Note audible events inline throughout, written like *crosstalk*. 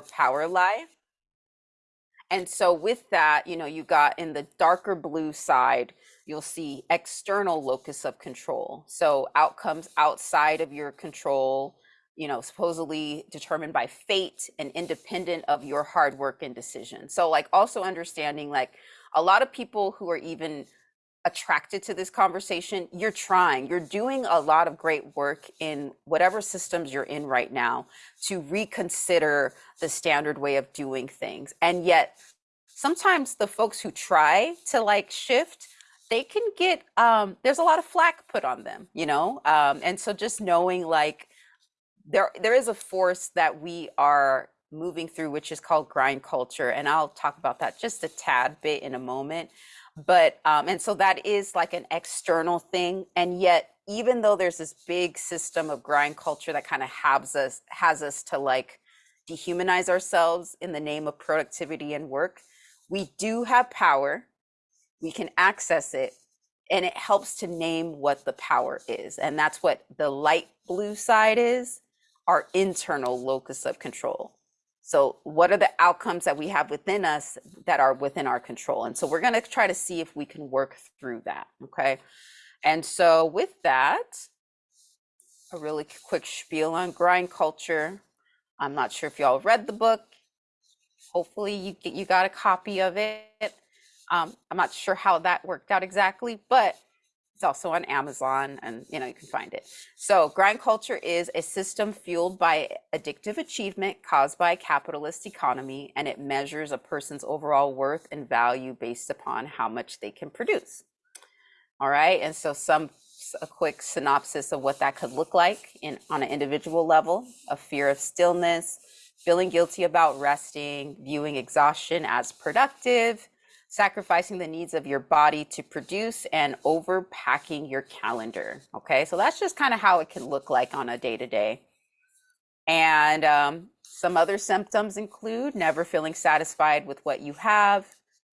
power lie. And so with that, you know, you got in the darker blue side, you'll see external locus of control. So outcomes outside of your control, you know, supposedly determined by fate and independent of your hard work and decision. So like also understanding like a lot of people who are even attracted to this conversation, you're trying, you're doing a lot of great work in whatever systems you're in right now to reconsider the standard way of doing things. And yet sometimes the folks who try to like shift, they can get, um, there's a lot of flack put on them, you know? Um, and so just knowing like, there there is a force that we are moving through which is called grind culture and i'll talk about that just a tad bit in a moment but um and so that is like an external thing and yet even though there's this big system of grind culture that kind of has us has us to like dehumanize ourselves in the name of productivity and work we do have power we can access it and it helps to name what the power is and that's what the light blue side is our internal locus of control. So what are the outcomes that we have within us that are within our control? And so we're going to try to see if we can work through that. Okay. And so with that, a really quick spiel on grind culture. I'm not sure if y'all read the book. Hopefully you, you got a copy of it. Um, I'm not sure how that worked out exactly, but it's also on Amazon and you know you can find it. So grind culture is a system fueled by addictive achievement caused by a capitalist economy and it measures a person's overall worth and value based upon how much they can produce. All right, and so some a quick synopsis of what that could look like in on an individual level, a fear of stillness, feeling guilty about resting, viewing exhaustion as productive, sacrificing the needs of your body to produce and overpacking your calendar. Okay, so that's just kind of how it can look like on a day to day. And um, some other symptoms include never feeling satisfied with what you have,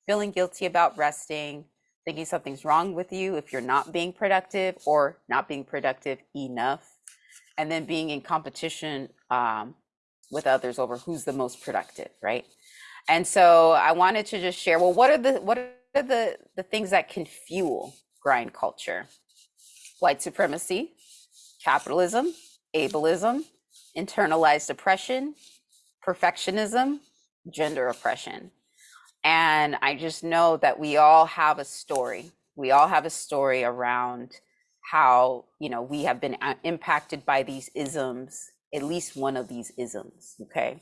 feeling guilty about resting, thinking something's wrong with you if you're not being productive or not being productive enough, and then being in competition um, with others over who's the most productive, right? And so I wanted to just share, well, what are the what are the, the things that can fuel grind culture? White supremacy, capitalism, ableism, internalized oppression, perfectionism, gender oppression. And I just know that we all have a story. We all have a story around how, you know, we have been uh, impacted by these isms, at least one of these isms, okay?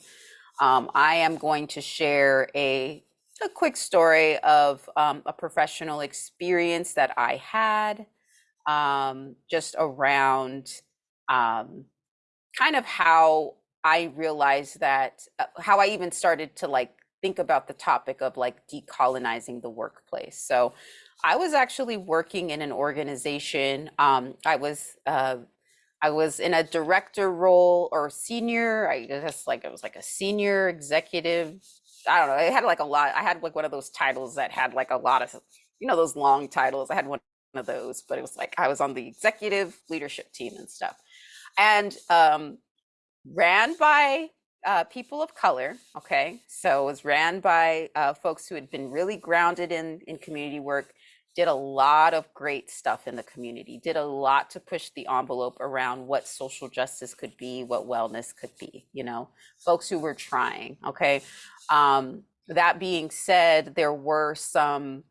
Um, I am going to share a, a quick story of um, a professional experience that I had um, just around um, kind of how I realized that, uh, how I even started to like think about the topic of like decolonizing the workplace. So I was actually working in an organization. Um, I was uh, I was in a director role or senior. I just like it was like a senior executive. I don't know. I had like a lot. I had like one of those titles that had like a lot of, you know, those long titles. I had one of those, but it was like I was on the executive leadership team and stuff, and um, ran by uh, people of color. Okay, so it was ran by uh, folks who had been really grounded in in community work did a lot of great stuff in the community, did a lot to push the envelope around what social justice could be, what wellness could be, you know, folks who were trying, okay? Um, that being said, there were some,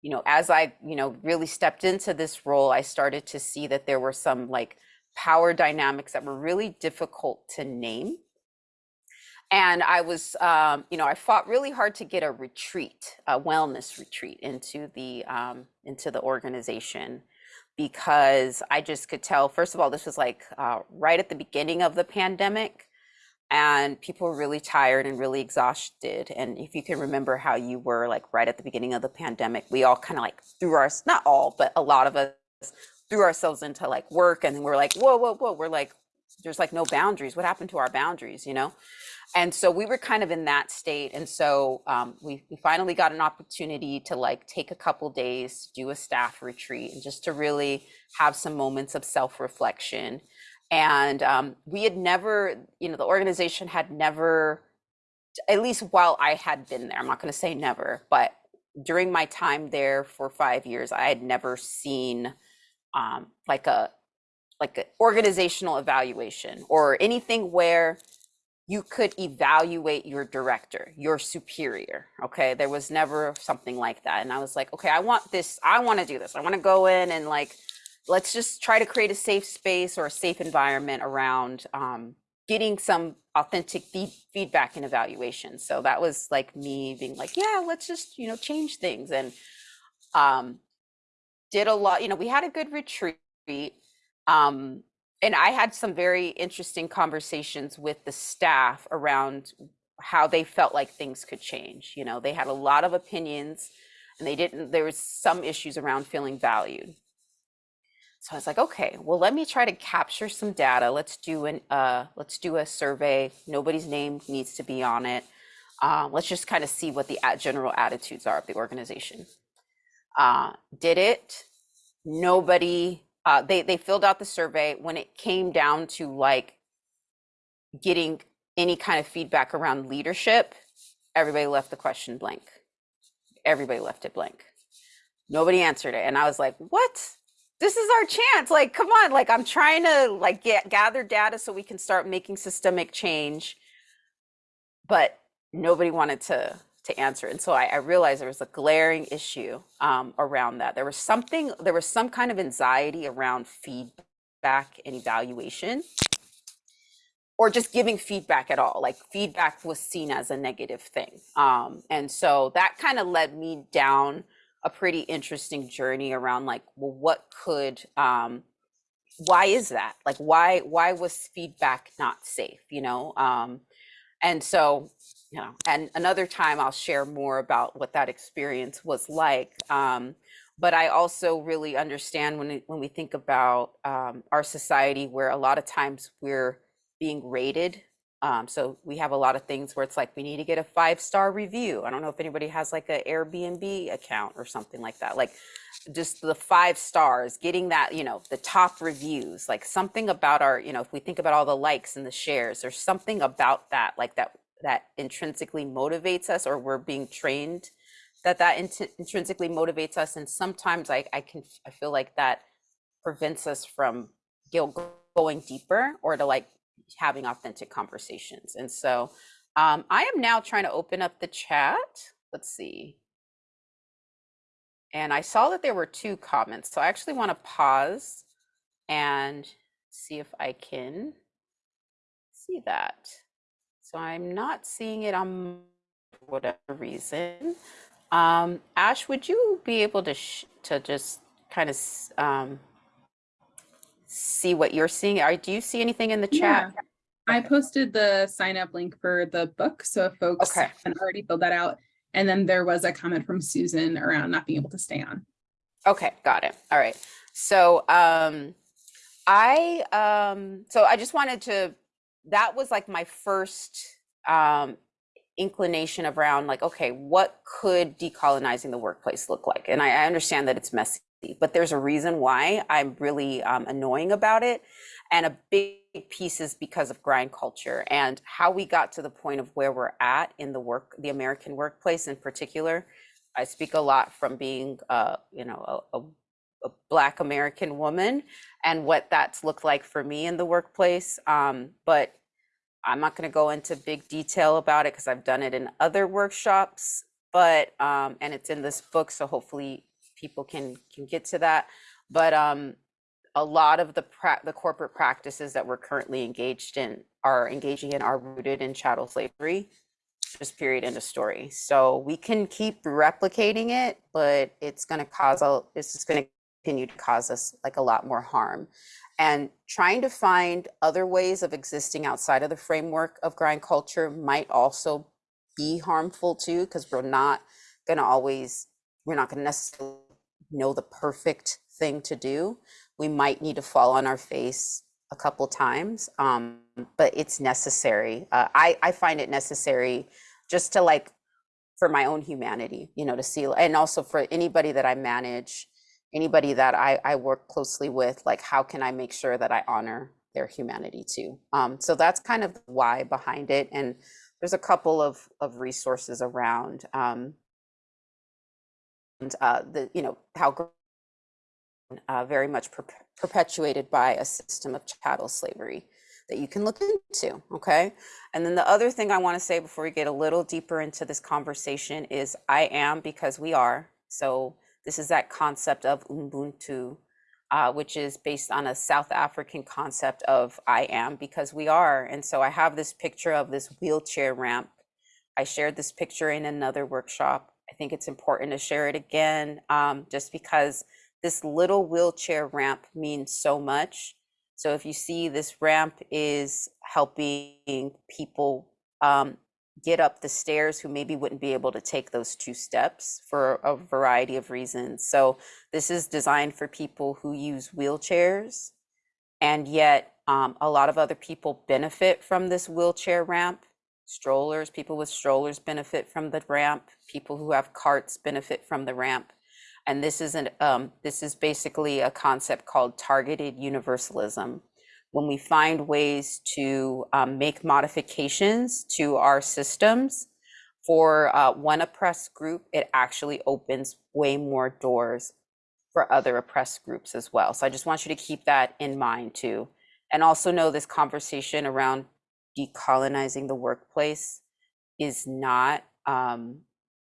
you know, as I, you know, really stepped into this role, I started to see that there were some like power dynamics that were really difficult to name and I was, um, you know, I fought really hard to get a retreat, a wellness retreat into the um, into the organization because I just could tell. First of all, this was like uh, right at the beginning of the pandemic, and people were really tired and really exhausted. And if you can remember how you were like right at the beginning of the pandemic, we all kind of like threw our not all, but a lot of us threw ourselves into like work, and we're like, whoa, whoa, whoa, we're like, there's like no boundaries. What happened to our boundaries? You know. And so we were kind of in that state. And so um, we, we finally got an opportunity to like take a couple days do a staff retreat and just to really have some moments of self-reflection. And um, we had never, you know, the organization had never at least while I had been there, I'm not going to say never, but during my time there for five years, I had never seen um, like a like an organizational evaluation or anything where you could evaluate your director, your superior. Okay. There was never something like that. And I was like, okay, I want this, I want to do this. I want to go in and like, let's just try to create a safe space or a safe environment around um, getting some authentic feed, feedback and evaluation. So that was like me being like, yeah, let's just, you know, change things. And um, did a lot, you know, we had a good retreat. Um, and I had some very interesting conversations with the staff around how they felt like things could change. You know, they had a lot of opinions and they didn't, there was some issues around feeling valued. So I was like, okay, well, let me try to capture some data. Let's do an, uh, let's do a survey. Nobody's name needs to be on it. Uh, let's just kind of see what the general attitudes are of the organization. Uh, did it. Nobody uh, they they filled out the survey when it came down to like getting any kind of feedback around leadership everybody left the question blank. Everybody left it blank. Nobody answered it and i was like what? This is our chance like come on like i'm trying to like get gather data so we can start making systemic change. But nobody wanted to to answer. And so I, I realized there was a glaring issue um, around that. There was something, there was some kind of anxiety around feedback and evaluation or just giving feedback at all. Like feedback was seen as a negative thing. Um, and so that kind of led me down a pretty interesting journey around like, well, what could, um, why is that? Like, why, why was feedback not safe, you know? Um, and so you know, and another time I'll share more about what that experience was like. Um, but I also really understand when when we think about um, our society, where a lot of times we're being rated. Um, so we have a lot of things where it's like we need to get a five star review. I don't know if anybody has like an Airbnb account or something like that. Like just the five stars, getting that, you know, the top reviews, like something about our, you know, if we think about all the likes and the shares, there's something about that, like that that intrinsically motivates us or we're being trained that that int- intrinsically motivates us and sometimes I, I can i feel like that prevents us from going deeper or to like having authentic conversations and so um, i am now trying to open up the chat. Let's see. And i saw that there were two comments so i actually want to pause and see if i can see that so I'm not seeing it on whatever reason. Um, Ash, would you be able to to just kind of um, see what you're seeing? Are, do you see anything in the chat? Yeah. I posted the sign up link for the book. So if folks okay. already filled that out. And then there was a comment from Susan around not being able to stay on. Okay, got it. All right. So um I um so I just wanted to that was like my first um, inclination around like, okay, what could decolonizing the workplace look like? And I, I understand that it's messy, but there's a reason why I'm really um, annoying about it. And a big piece is because of grind culture and how we got to the point of where we're at in the work, the American workplace in particular. I speak a lot from being, uh, you know, a, a a black american woman and what that's looked like for me in the workplace um, but I'm not going to go into big detail about it because I've done it in other workshops, but um, and it's in this book, so hopefully people can can get to that. But um, a lot of the the corporate practices that we're currently engaged in are engaging in are rooted in chattel slavery. Just period end of story. So we can keep replicating it, but it's going to cause a. This is going to continue to cause us like a lot more harm. And trying to find other ways of existing outside of the framework of grind culture might also be harmful too because we're not going to always we're not going to necessarily know the perfect thing to do. We might need to fall on our face a couple times um, but it's necessary. Uh, I, I find it necessary just to like for my own humanity you know to see and also for anybody that i manage anybody that I, I work closely with, like how can I make sure that I honor their humanity too? Um, so that's kind of why behind it. And there's a couple of, of resources around um, and uh, the you know how uh, very much per- perpetuated by a system of chattel slavery that you can look into. Okay, and then the other thing I want to say before we get a little deeper into this conversation is I am because we are. So this is that concept of Ubuntu, uh, which is based on a South African concept of I am because we are. And so I have this picture of this wheelchair ramp. I shared this picture in another workshop. I think it's important to share it again um, just because this little wheelchair ramp means so much. So if you see this ramp is helping people um, get up the stairs who maybe wouldn't be able to take those two steps for a variety of reasons. So this is designed for people who use wheelchairs and yet um, a lot of other people benefit from this wheelchair ramp. Strollers, people with strollers benefit from the ramp. People who have carts benefit from the ramp. And this is an um, this is basically a concept called targeted universalism when we find ways to um, make modifications to our systems for uh, one oppressed group, it actually opens way more doors for other oppressed groups as well. So I just want you to keep that in mind too. And also know this conversation around decolonizing the workplace is not, um,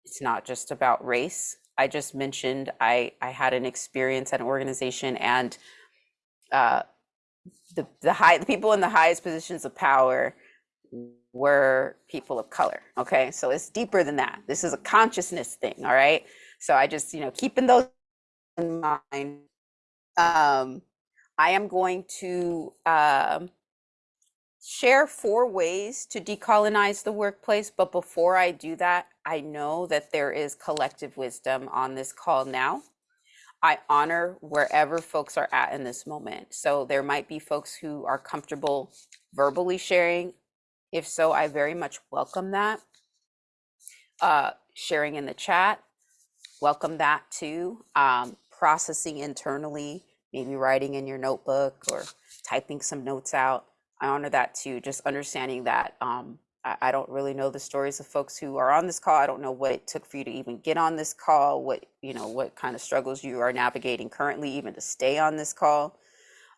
it's not just about race. I just mentioned I, I had an experience at an organization and uh, the the high the people in the highest positions of power were people of color okay? So it's deeper than that. This is a consciousness thing all right? So i just you know keeping those in mind um i am going to um share four ways to decolonize the workplace but before i do that i know that there is collective wisdom on this call now I honor wherever folks are at in this moment. So there might be folks who are comfortable verbally sharing. If so, I very much welcome that. Uh, sharing in the chat, welcome that too. Um, processing internally, maybe writing in your notebook or typing some notes out. I honor that too. Just understanding that um, I, don't really know the stories of folks who are on this call. I don't know what it took for you to even get on this call, what, you know, what kind of struggles you are navigating currently, even to stay on this call.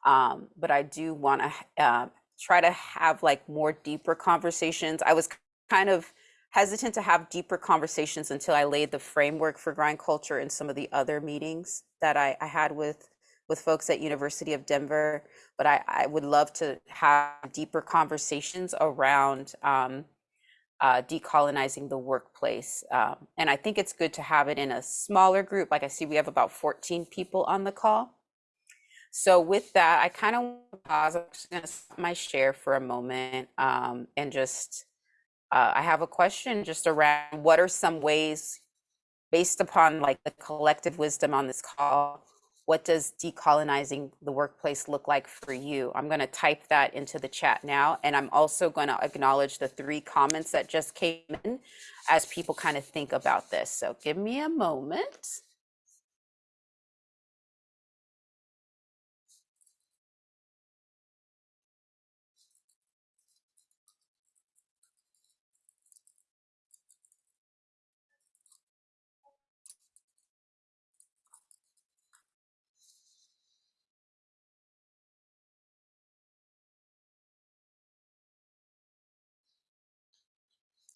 Um, but I do want to uh, try to have like more deeper conversations. I was kind of hesitant to have deeper conversations until I laid the framework for grind culture in some of the other meetings that I, I had with with folks at University of Denver, but I, I would love to have deeper conversations around um, uh, decolonizing the workplace. Um, and I think it's good to have it in a smaller group. Like I see we have about 14 people on the call. So with that, I kind of pause. I'm just going to stop my share for a moment um, and just, uh, I have a question just around what are some ways based upon like the collective wisdom on this call what does decolonizing the workplace look like for you? I'm going to type that into the chat now. And I'm also going to acknowledge the three comments that just came in as people kind of think about this. So give me a moment.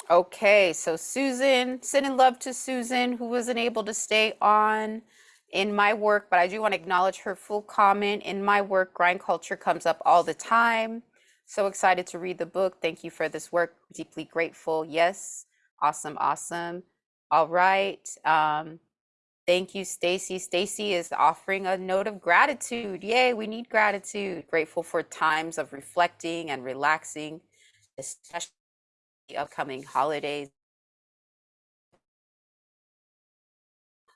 Okay, so Susan, sending love to Susan, who wasn't able to stay on in my work, but I do want to acknowledge her full comment. In my work, grind culture comes up all the time. So excited to read the book. Thank you for this work. Deeply grateful. Yes, awesome, awesome. All right. Um, thank you, Stacy. Stacy is offering a note of gratitude. Yay, we need gratitude. Grateful for times of reflecting and relaxing, especially the upcoming holidays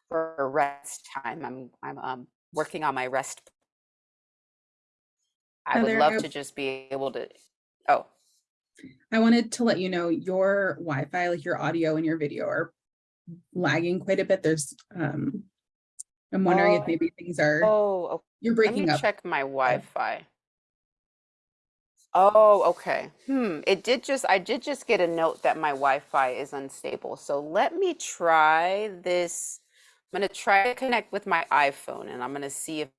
for rest time. I'm I'm um, working on my rest. I would love I- to just be able to. Oh, I wanted to let you know your Wi-Fi, like your audio and your video are lagging quite a bit. There's, um, I'm wondering Oh. if maybe things are, oh, okay. you're breaking Let me up. check my Wi-Fi. Oh, okay. Hmm. It did just, I did just get a note that my Wi-Fi is unstable. So let me try this. I'm going to try to connect with my iPhone and I'm going to see if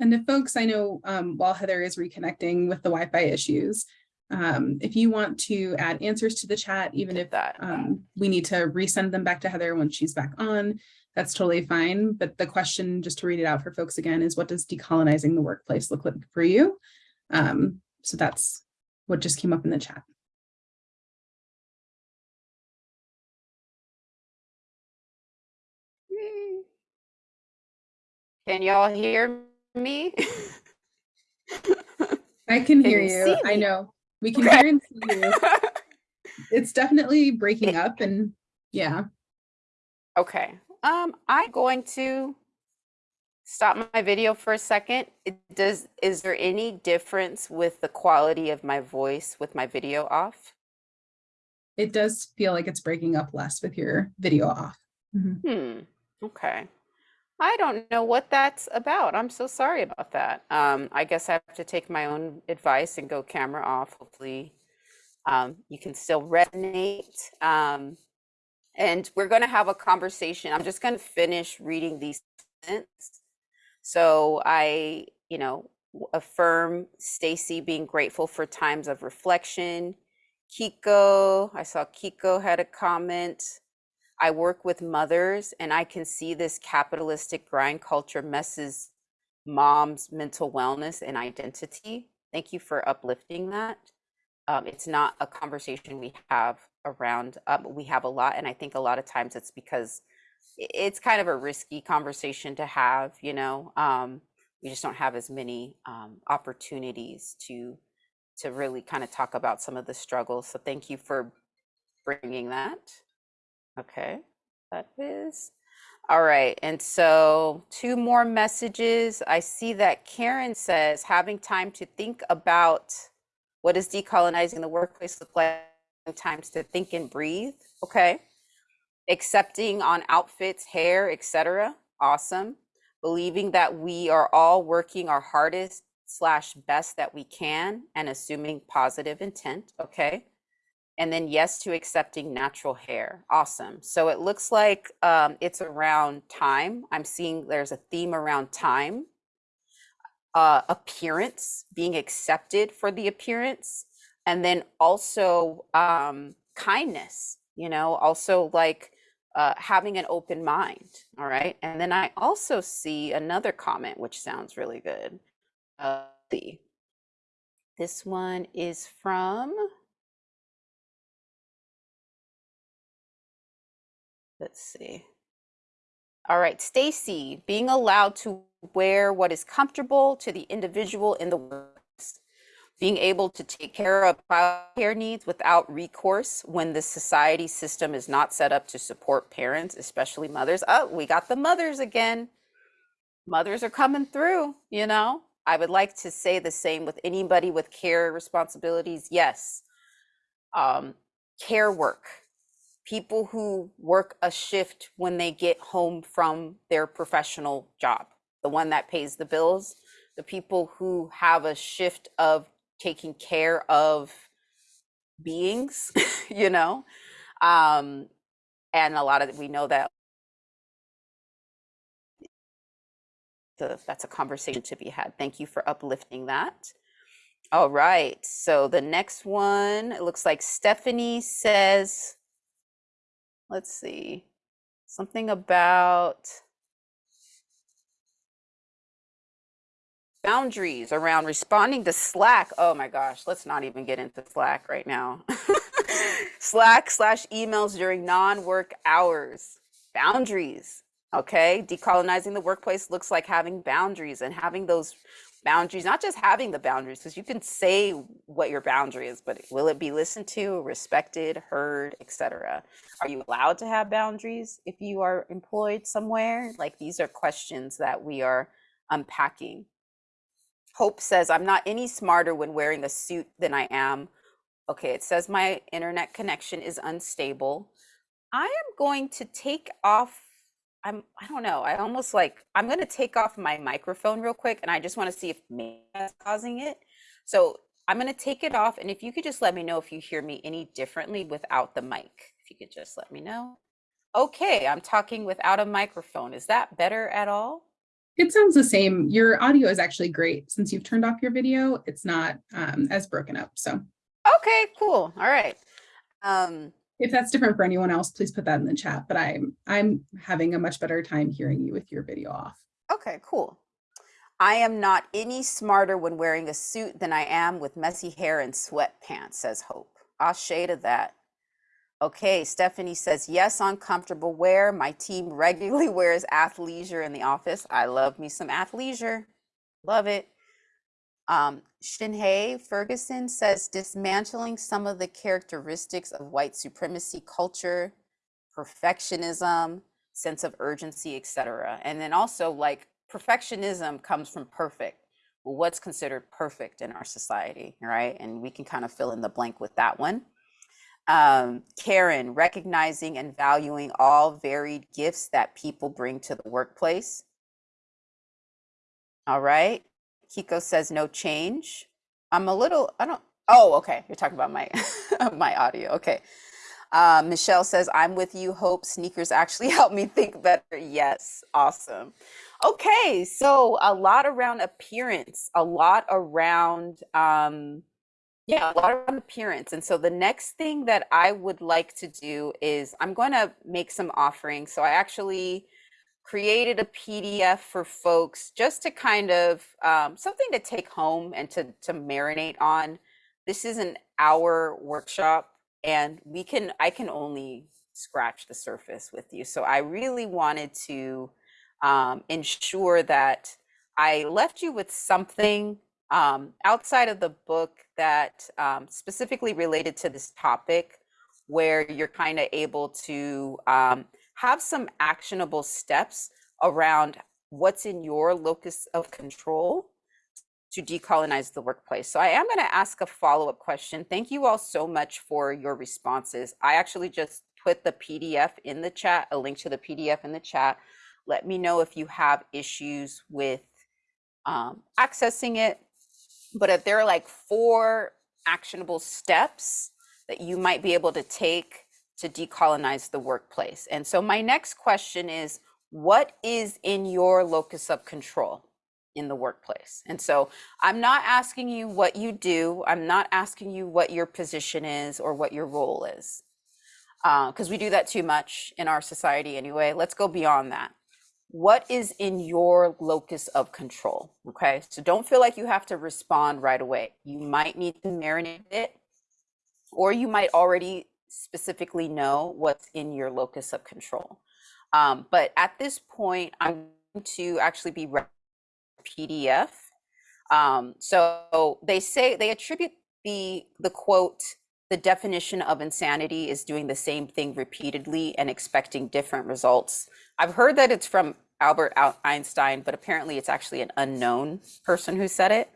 And if folks, I know um, while Heather is reconnecting with the Wi-Fi issues, um, if you want to add answers to the chat, even if that. um, we need to resend them back to Heather when she's back on, that's totally fine. But the question, just to read it out for folks again, is what does decolonizing the workplace look like for you? Um, so that's what just came up in the chat. Can y'all hear me? *laughs* I can, Can hear you you. I know. We can Okay. hear and see you. *laughs* It's definitely breaking up and yeah. Okay. Um, I'm going to stop my video for a second. It does, is there any difference with the quality of my voice with my video off? It does feel like it's breaking up less with your video off. Mhm. Hmm. Okay. I don't know what that's about. I'm so sorry about that. Um, I guess I have to take my own advice and go camera off. Hopefully, um, you can still resonate. Um, and we're going to have a conversation. I'm just going to finish reading these sentences. So I, you know, affirm Stacy being grateful for times of reflection. Kiko, I saw Kiko had a comment. I work with mothers and I can see this capitalistic grind culture messes mom's mental wellness and identity. Thank you for uplifting that. Um, it's not a conversation we have around, um, we have a lot. And I think a lot of times it's because it's kind of a risky conversation to have, you know? Um, we just don't have as many um, opportunities to to really kind of talk about some of the struggles. So thank you for bringing that. Okay, that is. All right, and so two more messages. I see that Karen says having time to think about what does decolonizing the workplace look like, times to think and breathe. Okay. Accepting on outfits, hair, etc. Awesome. Believing that we are all working our hardest slash best that we can and assuming positive intent. Okay. And then yes to accepting natural hair. Awesome. So it looks like um, it's around time. I'm seeing there's a theme around time, uh, appearance, being accepted for the appearance, and then also um, kindness, you know, also like uh, having an open mind. All right. And then I also see another comment, which sounds really good. Uh, this one is from Let's see. All right, Stacy, being allowed to wear what is comfortable to the individual in the workplace, being able to take care of care needs without recourse when the society system is not set up to support parents, especially mothers. Oh, we got the mothers again. Mothers are coming through, you know. I would like to say the same with anybody with care responsibilities. Yes. Um, care work people who work a shift when they get home from their professional job, the one that pays the bills, the people who have a shift of taking care of beings, *laughs* you know. Um, and a lot of we know that the, that's a conversation to be had. Thank you for uplifting that. All right, so the next one, it looks like Stephanie says, let's see, something about boundaries around responding to Slack. Oh my gosh, let's not even get into Slack right now. *laughs* Slack slash emails during non-work hours. Boundaries. Okay, decolonizing the workplace looks like having boundaries and having those boundaries, not just having the boundaries, because you can say what your boundary is, but will it be listened to, respected, heard, etc. Are you allowed to have boundaries if you are employed somewhere? Like these are questions that we are unpacking. Hope says, I'm not any smarter when wearing a suit than I am. Okay, it says my internet connection is unstable. I am going to take off. I'm, I don't know. I almost like, I'm going to take off my microphone real quick and I just want to see if maybe that's causing it. So I'm going to take it off. And if you could just let me know if you hear me any differently without the mic, if you could just let me know. Okay, I'm talking without a microphone. Is that better at all? It sounds the same. Your audio is actually great. Since you've turned off your video, it's not um, as broken up. So Okay, cool. All right. Um, if that's different for anyone else, please put that in the chat. But I'm I'm having a much better time hearing you with your video off. okay, cool. I am not any smarter when wearing a suit than I am with messy hair and sweatpants, says Hope. I'll shade of that. Okay, Stephanie says, yes, on comfortable wear. My team *laughs* regularly wears athleisure in the office. I love me some athleisure. Love it. Um, Shinhei Ferguson says, dismantling some of the characteristics of white supremacy culture, perfectionism, sense of urgency, etc. And then also like perfectionism comes from perfect. Well, what's considered perfect in our society, right? And we can kind of fill in the blank with that one. Um, Karen, recognizing and valuing all varied gifts that people bring to the workplace. All right. Kiko says no change. I'm a little, I don't, oh, okay. You're talking about my, *laughs* my audio. Okay. Uh, Michelle says, I'm with you. Hope sneakers actually *laughs* help me think better. Yes. Awesome. Okay. So a lot around appearance, a lot around, um, yeah, a lot around appearance. And so the next thing that I would like to do is I'm going to make some offerings. So I actually created a PDF for folks just to kind of um, something to take home and to, to marinate on. This is an hour workshop and we can, I can only scratch the surface with you. So I really wanted to um, ensure that I left you with something um, outside of the book that um, specifically related to this topic where you're kind of able to um, have some actionable steps around what's in your locus of control to decolonize the workplace. So I am going to ask a follow-up question. Thank you all so much for your responses. I actually just put the PDF in the chat, a link to the PDF in the chat. Let me know if you have issues with um, accessing it. But if there are like four actionable steps that you might be able to take to decolonize the workplace. And so my next question is, what is in your locus of control in the workplace? And so I'm not asking you what you do. I'm not asking you what your position is or what your role is, because uh, we do that too much in our society anyway. Let's go beyond that. What is in your locus of control? Okay, so don't feel like you have to respond right away. You might need to marinate it, or you might already specifically know what's in your locus of control. Um, but at this point, I'm going to actually be PDF. Um, so they say they attribute the the quote the definition of insanity is doing the same thing repeatedly and expecting different results. I've heard that it's from Albert Einstein, but apparently it's actually an unknown person who said it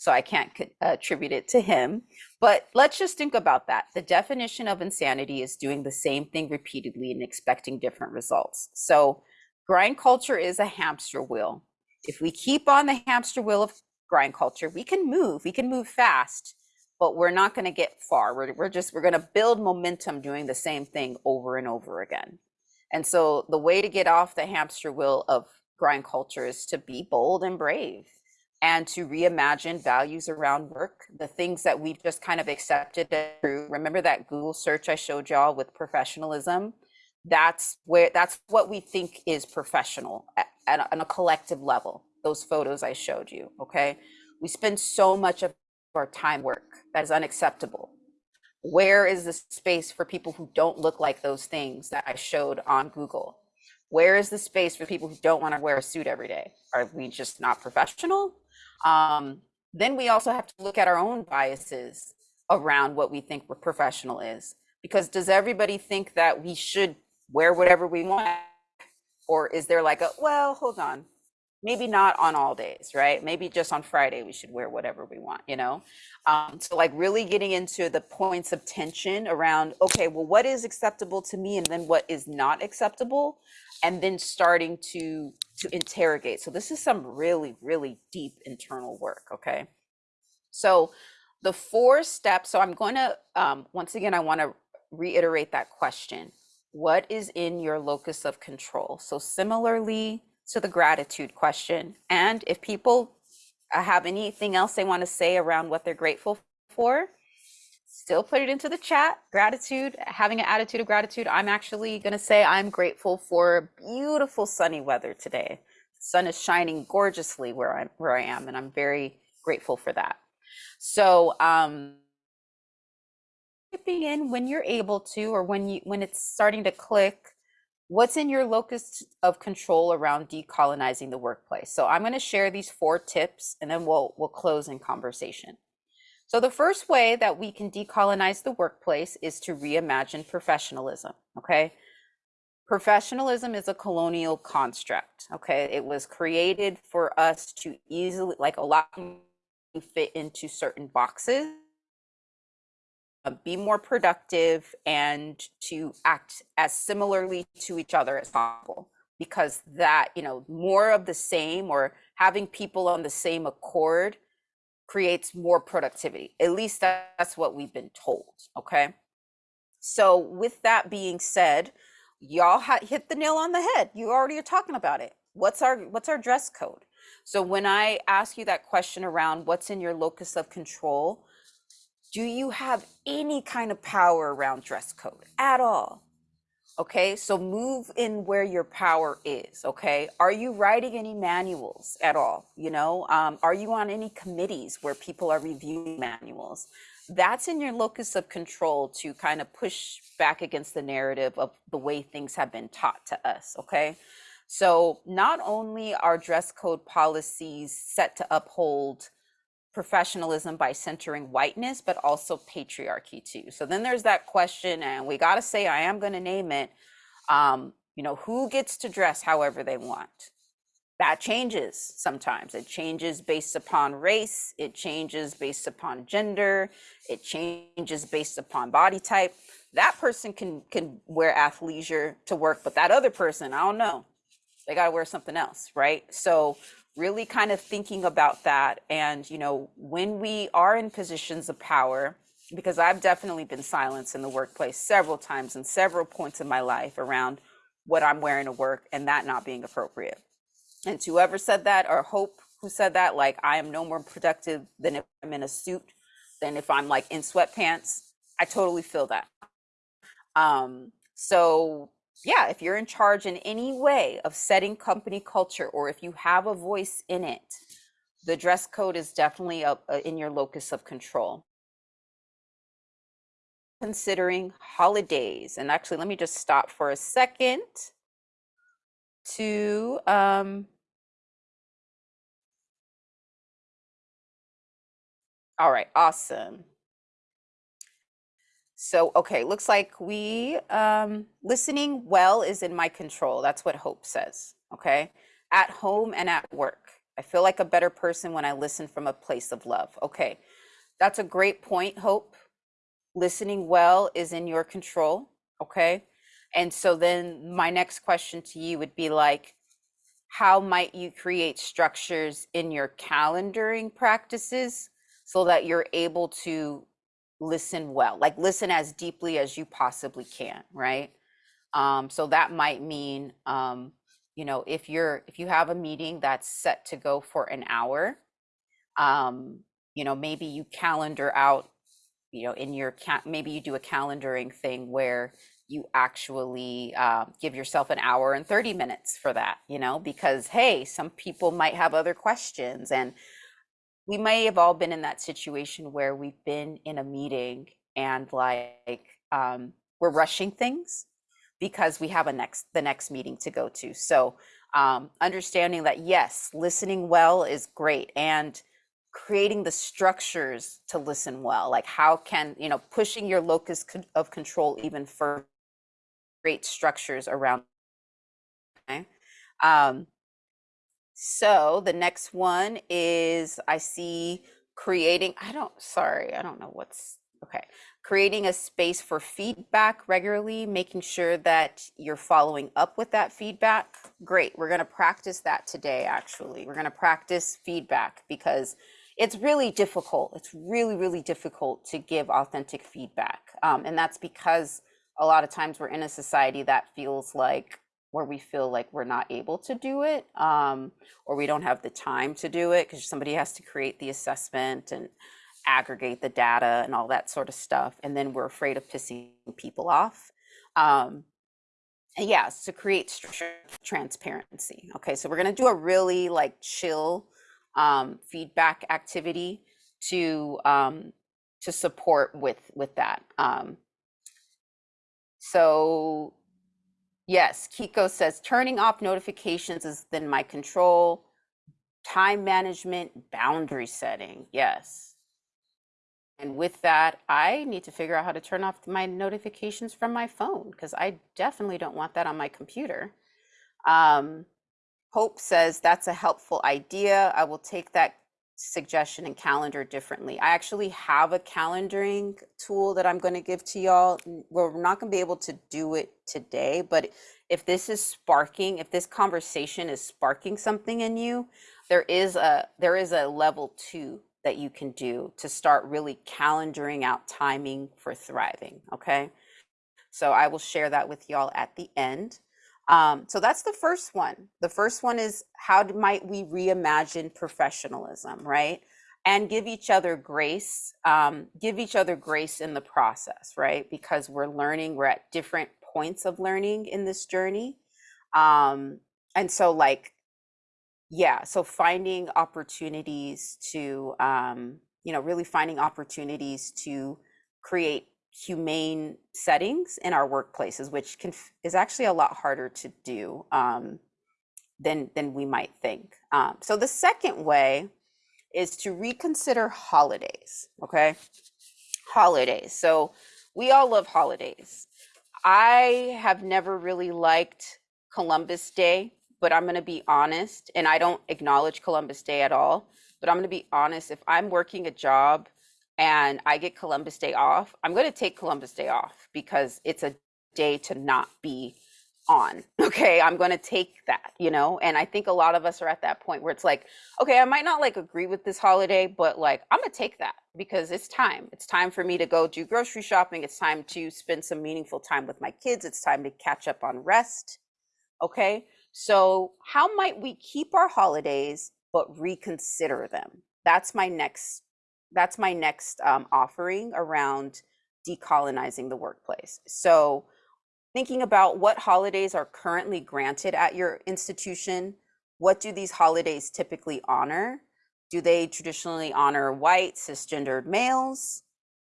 so I can't attribute it to him. But let's just think about that. The definition of insanity is doing the same thing repeatedly and expecting different results. So grind culture is a hamster wheel. If we keep on the hamster wheel of grind culture, we can move, we can move fast, but we're not going to get far. We're, we're just, we're going to build momentum doing the same thing over and over again. And so the way to get off the hamster wheel of grind culture is to be bold and brave and to reimagine values around work, the things that we've just kind of accepted through. Remember that Google search I showed y'all with professionalism? That's where that's what we think is professional at, at a, on a collective level. Those photos I showed you, okay? We spend so much of our time work that is unacceptable. Where is the space for people who don't look like those things that I showed on Google? Where is the space for people who don't want to wear a suit every day? Are we just not professional? Um, then we also have to look at our own biases around what we think professional is. Because does everybody think that we should wear whatever we want? Or is there like a, well, hold on. Maybe not on all days, right? Maybe just on Friday we should wear whatever we want, you know? Um, so like really getting into the points of tension around, okay, well, what is acceptable to me and then what is not acceptable? And then starting to to interrogate. So this is some really, really deep internal work, okay? So the four steps, so I'm going to, um, once again, I want to reiterate that question. What is in your locus of control? So similarly to the gratitude question, and if people uh, have anything else they want to say around what they're grateful for, still put it into the chat. Gratitude, having an attitude of gratitude. I'm actually going to say I'm grateful for beautiful sunny weather today. The sun is shining gorgeously where I'm where I am, and I'm very grateful for that. So, um, in when you're able to, or when you when it's starting to click. What's in your locus of control around decolonizing the workplace? So I'm going to share these four tips, and then we'll we'll close in conversation. So the first way that we can decolonize the workplace is to reimagine professionalism, okay? Professionalism is a colonial construct, okay? It was created for us to easily, like a lot fit into certain boxes, uh, be more productive, and to act as similarly to each other as possible. Because that, you know, more of the same or having people on the same accord creates more productivity. At least that's what we've been told. Okay. So, with that being said, y'all hit the nail on the head. You already are talking about it. What's our what's our dress code? So when I ask you that question around what's in your locus of control, do you have any kind of power around dress code at all? Okay, so move in where your power is. Okay, are you writing any manuals at all? You know, um, are you on any committees where people are reviewing manuals? That's in your locus of control to kind of push back against the narrative of the way things have been taught to us. Okay, so not only are dress code policies set to uphold professionalism by centering whiteness, but also patriarchy too. So then there's that question, and we got to say, I am going to name it. Um, you know, who gets to dress however they want? That changes sometimes. It changes based upon race, it changes based upon gender, it changes based upon body type. That person can can wear athleisure to work, but that other person, I don't know. They got to wear something else, right? So really kind of thinking about that and you know when we are in positions of power because i've definitely been silenced in the workplace several times and several points in my life around what i'm wearing to work and that not being appropriate. And to whoever said that or hope who said that like i am no more productive than if i'm in a suit than if i'm like in sweatpants i totally feel that. Um so yeah, if you're in charge in any way of setting company culture or if you have a voice in it, the dress code is definitely a, a, in your locus of control. Considering holidays, and actually, let me just stop for a second to um, all right, awesome. So, okay, looks like we, um, listening well is in my control. That's what Hope says. Okay. At home and at work. I feel like a better person when I listen from a place of love. Okay. That's a great point, Hope. Listening well is in your control. Okay. And so then my next question to you would be like, how might you create structures in your calendaring practices so that you're able to listen well, like listen as deeply as you possibly can, right? Um, so that might mean, um, you know, if you're if you have a meeting that's set to go for an hour, um, you know, maybe you calendar out, you know, in your maybe you do a calendaring thing where you actually uh, give yourself an hour and 30 minutes for that, you know, because hey, some people might have other questions and we may have all been in that situation where we've been in a meeting and like um, we're rushing things because we have a next the next meeting to go to. So um, understanding that yes listening well is great and creating the structures to listen well like how can you know pushing your locus of control even further create structures around okay? Um, So the next one is I see creating, I don't, sorry, I don't know what's, okay. Creating a space for feedback regularly, making sure that you're following up with that feedback. Great. We're going to practice that today, actually. We're going to practice feedback because it's really difficult. It's really, really difficult to give authentic feedback. Um, and that's because a lot of times we're in a society that feels like where we feel like we're not able to do it um, or we don't have the time to do it because somebody has to create the assessment and aggregate the data and all that sort of stuff. And then we're afraid of pissing people off. Um, yes, to create transparency. Okay, so we're gonna do a really like chill um, feedback activity to um, to support with with that. Um, so Yes, Kiko says turning off notifications is within my control. Time management, boundary setting. Yes. And with that, I need to figure out how to turn off my notifications from my phone because I definitely don't want that on my computer. Um, Hope says that's a helpful idea. I will take that suggestion and calendar differently. I actually have a calendaring tool that I'm going to give to y'all. We're not going to be able to do it today, but if this is sparking, if this conversation is sparking something in you, there is a there is a level 2 that you can do to start really calendaring out timing for thriving, okay? So I will share that with y'all at the end. Um, so that's the first one. The first one is how might we reimagine professionalism, right? And give each other grace, um, give each other grace in the process, right? Because we're learning, we're at different points of learning in this journey. Um, and so, like, yeah, so finding opportunities to, um, you know, really finding opportunities to create humane settings in our workplaces, which can is actually a lot harder to do um, than than we might think. Um, so the second way is to reconsider holidays. Okay, holidays. So we all love holidays. I have never really liked Columbus Day, but I'm going to be honest, and I don't acknowledge Columbus Day at all. But I'm going to be honest. If I'm working a job and I get Columbus Day off, I'm going to take Columbus Day off because it's a day to not be on. *laughs* Okay, I'm going to take that, you know? And I think a lot of us are at that point where it's like, okay, I might not like agree with this holiday, but like I'm going to take that because it's time. It's time for me to go do grocery shopping. It's time to spend some meaningful time with my kids. It's time to catch up on rest. Okay? So, how might we keep our holidays but reconsider them? That's my next that's my next um, offering around decolonizing the workplace. So thinking about what holidays are currently granted at your institution, what do these holidays typically honor? Do they traditionally honor white cisgendered males?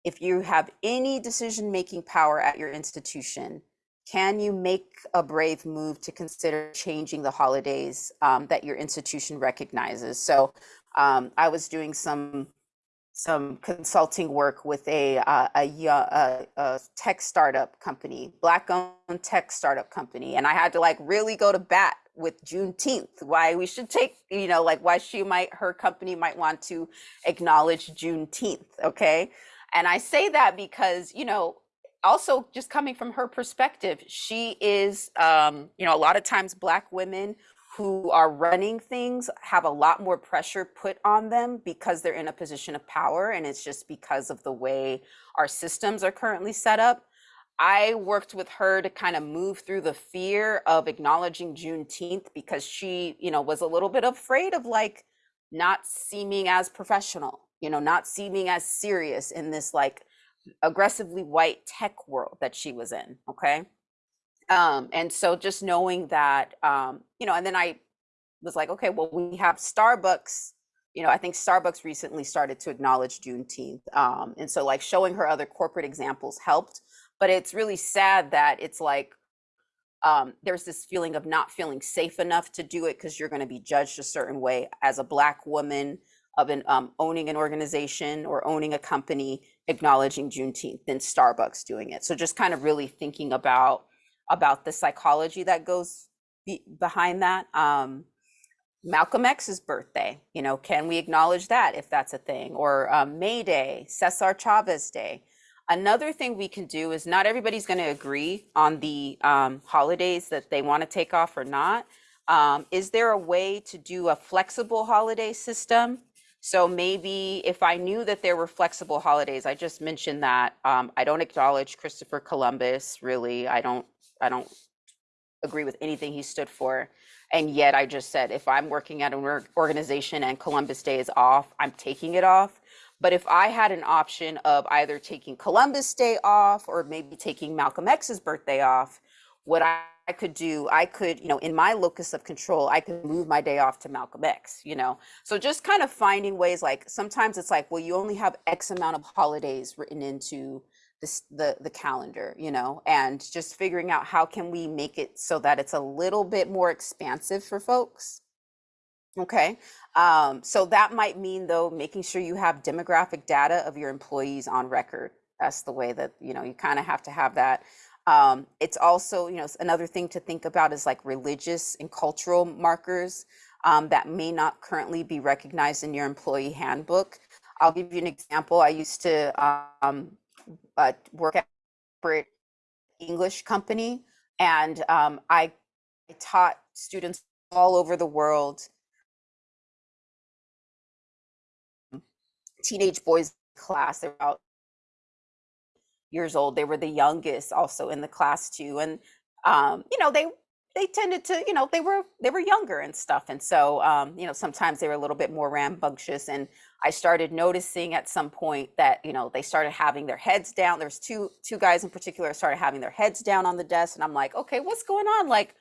If you have any decision making power at your institution, can you make a brave move to consider changing the holidays um, that your institution recognizes? So um, I was doing some some consulting work with a, uh, a, a, a, tech startup company, black owned tech startup company. And I had to like really go to bat with Juneteenth, why we should take, you know, like why she might, her company might want to acknowledge Juneteenth. Okay. And I say that because, you know, also just coming from her perspective, she is, um, you know, a lot of times black women who are running things have a lot more pressure put on them because they're in a position of power and it's just because of the way our systems are currently set up. I worked with her to kind of move through the fear of acknowledging Juneteenth because she, you know, was a little bit afraid of like not seeming as professional, you know, not seeming as serious in this like aggressively white tech world that she was in. Okay. Um, and so just knowing that, um, you know, and then I was like, okay, well, we have Starbucks. You know, I think Starbucks recently started to acknowledge Juneteenth. Um, and so, like, showing her other corporate examples helped. But it's really sad that it's like um, there's this feeling of not feeling safe enough to do it because you're going to be judged a certain way as a Black woman of an um, owning an organization or owning a company acknowledging Juneteenth than Starbucks doing it. So, just kind of really thinking about about the psychology that goes be behind that. Um, Malcolm X's birthday, you know, can we acknowledge that if that's a thing? Or um, May Day, Cesar Chavez Day. Another thing we can do is not everybody's going to agree on the um, holidays that they want to take off or not. Um, is there a way to do a flexible holiday system? So maybe if I knew that there were flexible holidays, I just mentioned that um, I don't acknowledge Christopher Columbus. Really, I don't. I don't agree with anything he stood for. And yet I just said, if I'm working at an organization and Columbus Day is off, I'm taking it off. But if I had an option of either taking Columbus Day off or maybe taking Malcolm X's birthday off, what I, could do, I could, you know, in my locus of control, I could move my day off to Malcolm X, you know. So just kind of finding ways like sometimes it's like, well, you only have X amount of holidays written into the the calendar you know and just figuring out how can we make it so that it's a little bit more expansive for folks. Okay um, so that might mean though making sure you have demographic data of your employees on record. That's the way that you know you kind of have to have that. Um, it's also you know another thing to think about is like religious and cultural markers um, that may not currently be recognized in your employee handbook. I'll give you an example. I used to um, uh, work at corporate English company, and um, I, I taught students all over the world teenage boys class. About years old. They were the youngest also in the class too, and um, you know they they tended to you know they were they were younger and stuff, and so um, you know sometimes they were a little bit more rambunctious and I started noticing at some point that, you know, they started having their heads down. There's two two guys in particular started having their heads down on the desk. And I'm like, okay, what's going on? Like,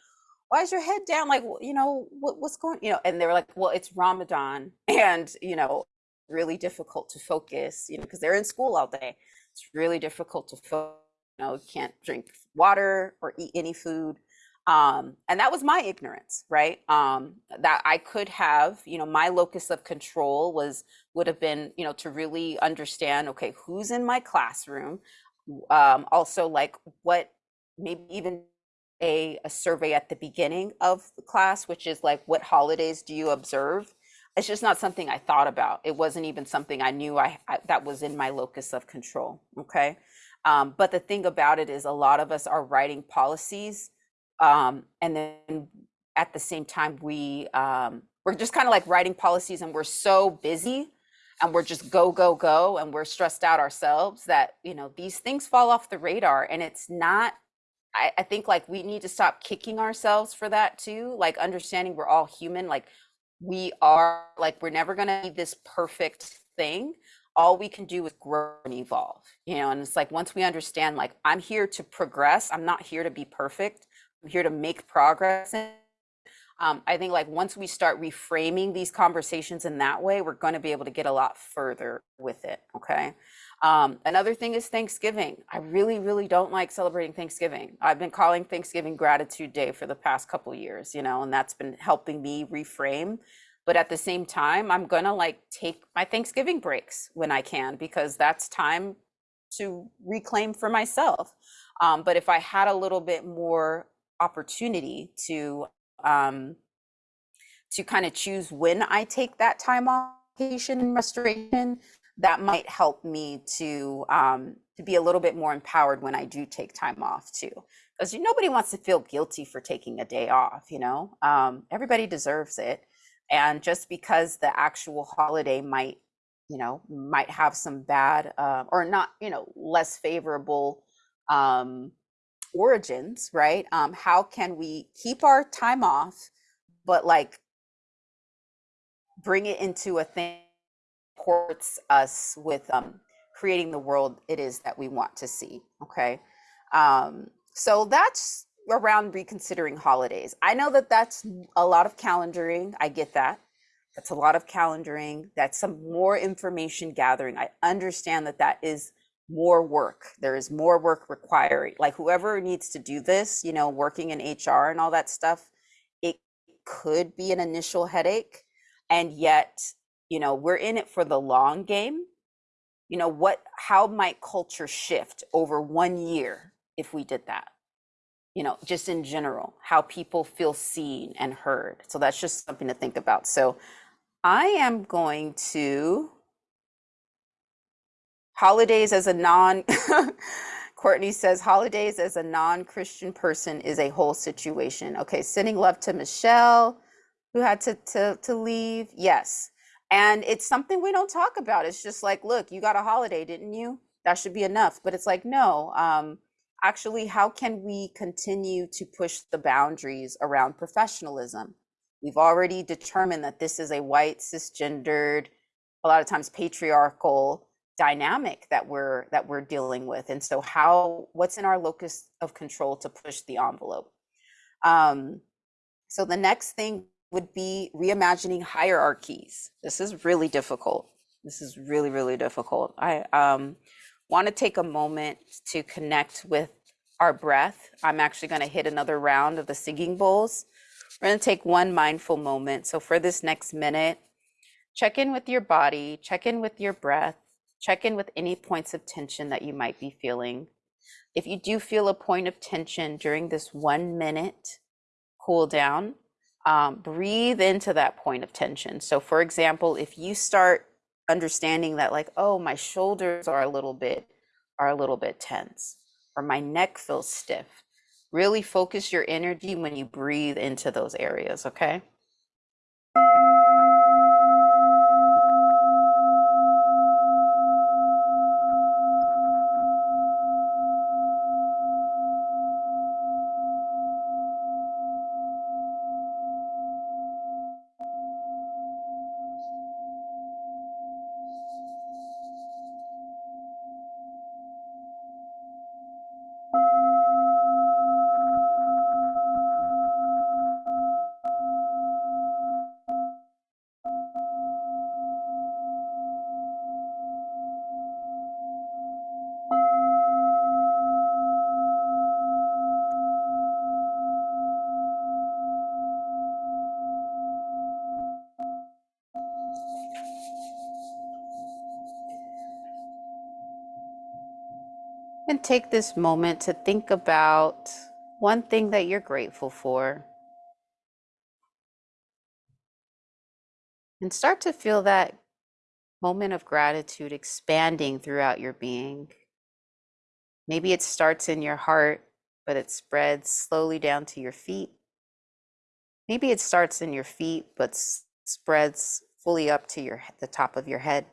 why is your head down? Like, you know, what, what's going, you know, and they were like, well, it's Ramadan *laughs* and, you know, really difficult to focus, you know, because they're in school all day. It's really difficult to focus, you know, can't drink water or eat any food um, and that was my ignorance right? Um, that i could have you know my locus of control was would have been you know to really understand okay who's in my classroom? Um, also like what maybe even a, a survey at the beginning of the class which is like what holidays do you observe? It's just not something i thought about. It wasn't even something i knew i, I that was in my locus of control okay? Um, but the thing about it is a lot of us are writing policies um, and then at the same time we um, we're just kind of like writing policies and we're so busy and we're just go go go and we're stressed out ourselves that you know these things fall off the radar and it's not I, I think like we need to stop kicking ourselves for that too like understanding we're all human like we are like we're never to be this perfect thing. All we can do is grow and evolve you know and it's like once we understand like i'm here to progress i'm not here to be perfect I'm here to make progress. Um, I think like once we start reframing these conversations in that way, we're going to be able to get a lot further with it. Okay. Um, another thing is Thanksgiving. I really, really don't like celebrating Thanksgiving. I've been calling Thanksgiving Gratitude Day for the past couple years, you know, and that's been helping me reframe. But at the same time, I'm gonna like take my Thanksgiving breaks when I can because that's time to reclaim for myself. Um, but if I had a little bit more opportunity to um, to kind of choose when I take that time off and restoration, that might help me to um, to be a little bit more empowered when I do take time off too. Because nobody wants to feel guilty for taking a day off, you know. Um, everybody deserves it, and just because the actual holiday might, you know, might have some bad uh, or not, you know, less favorable um, origins, right? Um, how can we keep our time off, but like bring it into a thing that supports us with um, creating the world it is that we want to see. Okay. Um, so that's around reconsidering holidays. I know that that's a lot of calendaring. I get that. That's a lot of calendaring. That's some more information gathering. I understand that that is more work. There is more work required. Like whoever needs to do this, you know, working in HR and all that stuff, it could be an initial headache. And yet, you know, we're in it for the long game. You know, what, how might culture shift over one year if we did that? you know, just in general, how people feel seen and heard. So that's just something to think about. So I am going to holidays as a non *laughs* Courtney says holidays as a non-Christian person is a whole situation. Okay, sending love to Michelle, who had to to to leave. Yes. And it's something we don't talk about. It's just like, look, you got a holiday, didn't you? That should be enough. But it's like, no. Um, actually, how can we continue to push the boundaries around professionalism? We've already determined that this is a white, cisgendered, a lot of times patriarchal dynamic that we're that we're dealing with and so how what's in our locus of control to push the envelope? Um, so the next thing would be reimagining hierarchies. This is really difficult. This is really really difficult. I um, want to take a moment to connect with our breath. I'm actually going to hit another round of the singing bowls. We're going to take one mindful moment. So for this next minute check in with your body check in with your breath Check in with any points of tension that you might be feeling. If you do feel a point of tension during this one minute cool down, um, breathe into that point of tension. So, for example, if you start understanding that, like, oh, my shoulders are a little bit are a little bit tense, or my neck feels stiff, really focus your energy when you breathe into those areas. Okay. Take this moment to think about one thing that you're grateful for. And start to feel that moment of gratitude expanding throughout your being. Maybe it starts in your heart, but it spreads slowly down to your feet. Maybe it starts in your feet, but spreads fully up to your the top of your head.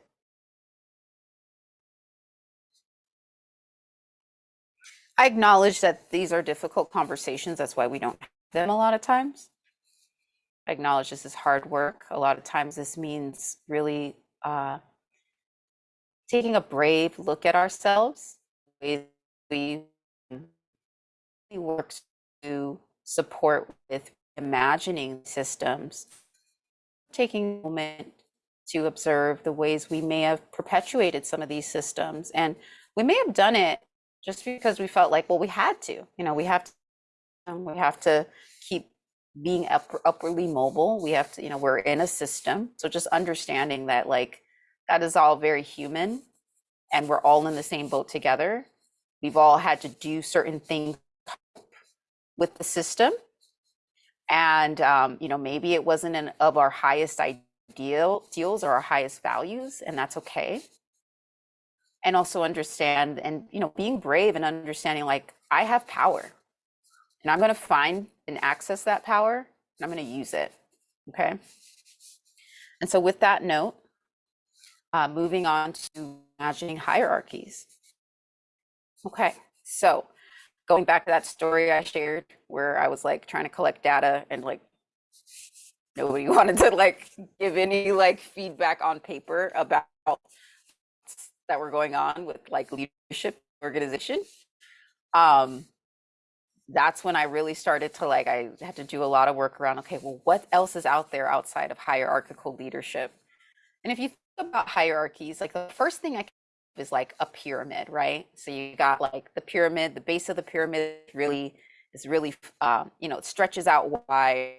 I acknowledge that these are difficult conversations. That's why we don't have them a lot of times. I acknowledge this is hard work. A lot of times, this means really uh, taking a brave look at ourselves. We work to support with imagining systems, taking a moment to observe the ways we may have perpetuated some of these systems. And we may have done it just because we felt like, well, we had to, you know, we have to, um, we have to keep being up, upwardly mobile. We have to, you know, we're in a system. So just understanding that like that is all very human and we're all in the same boat together. We've all had to do certain things with the system. And, um, you know, maybe it wasn't an, of our highest ideal deals or our highest values, and that's okay and also understand and you know being brave and understanding like i have power and i'm going to find and access that power and i'm going to use it okay? And so with that note uh, moving on to imagining hierarchies. Okay so going back to that story i shared where i was like trying to collect data and like nobody *laughs* wanted to like give any like feedback on paper about that were going on with like leadership organization um that's when i really started to like i had to do a lot of work around okay well what else is out there outside of hierarchical leadership? And if you think about hierarchies like the first thing i is like a pyramid right? So you got like the pyramid the base of the pyramid really is really um, you know it stretches out wide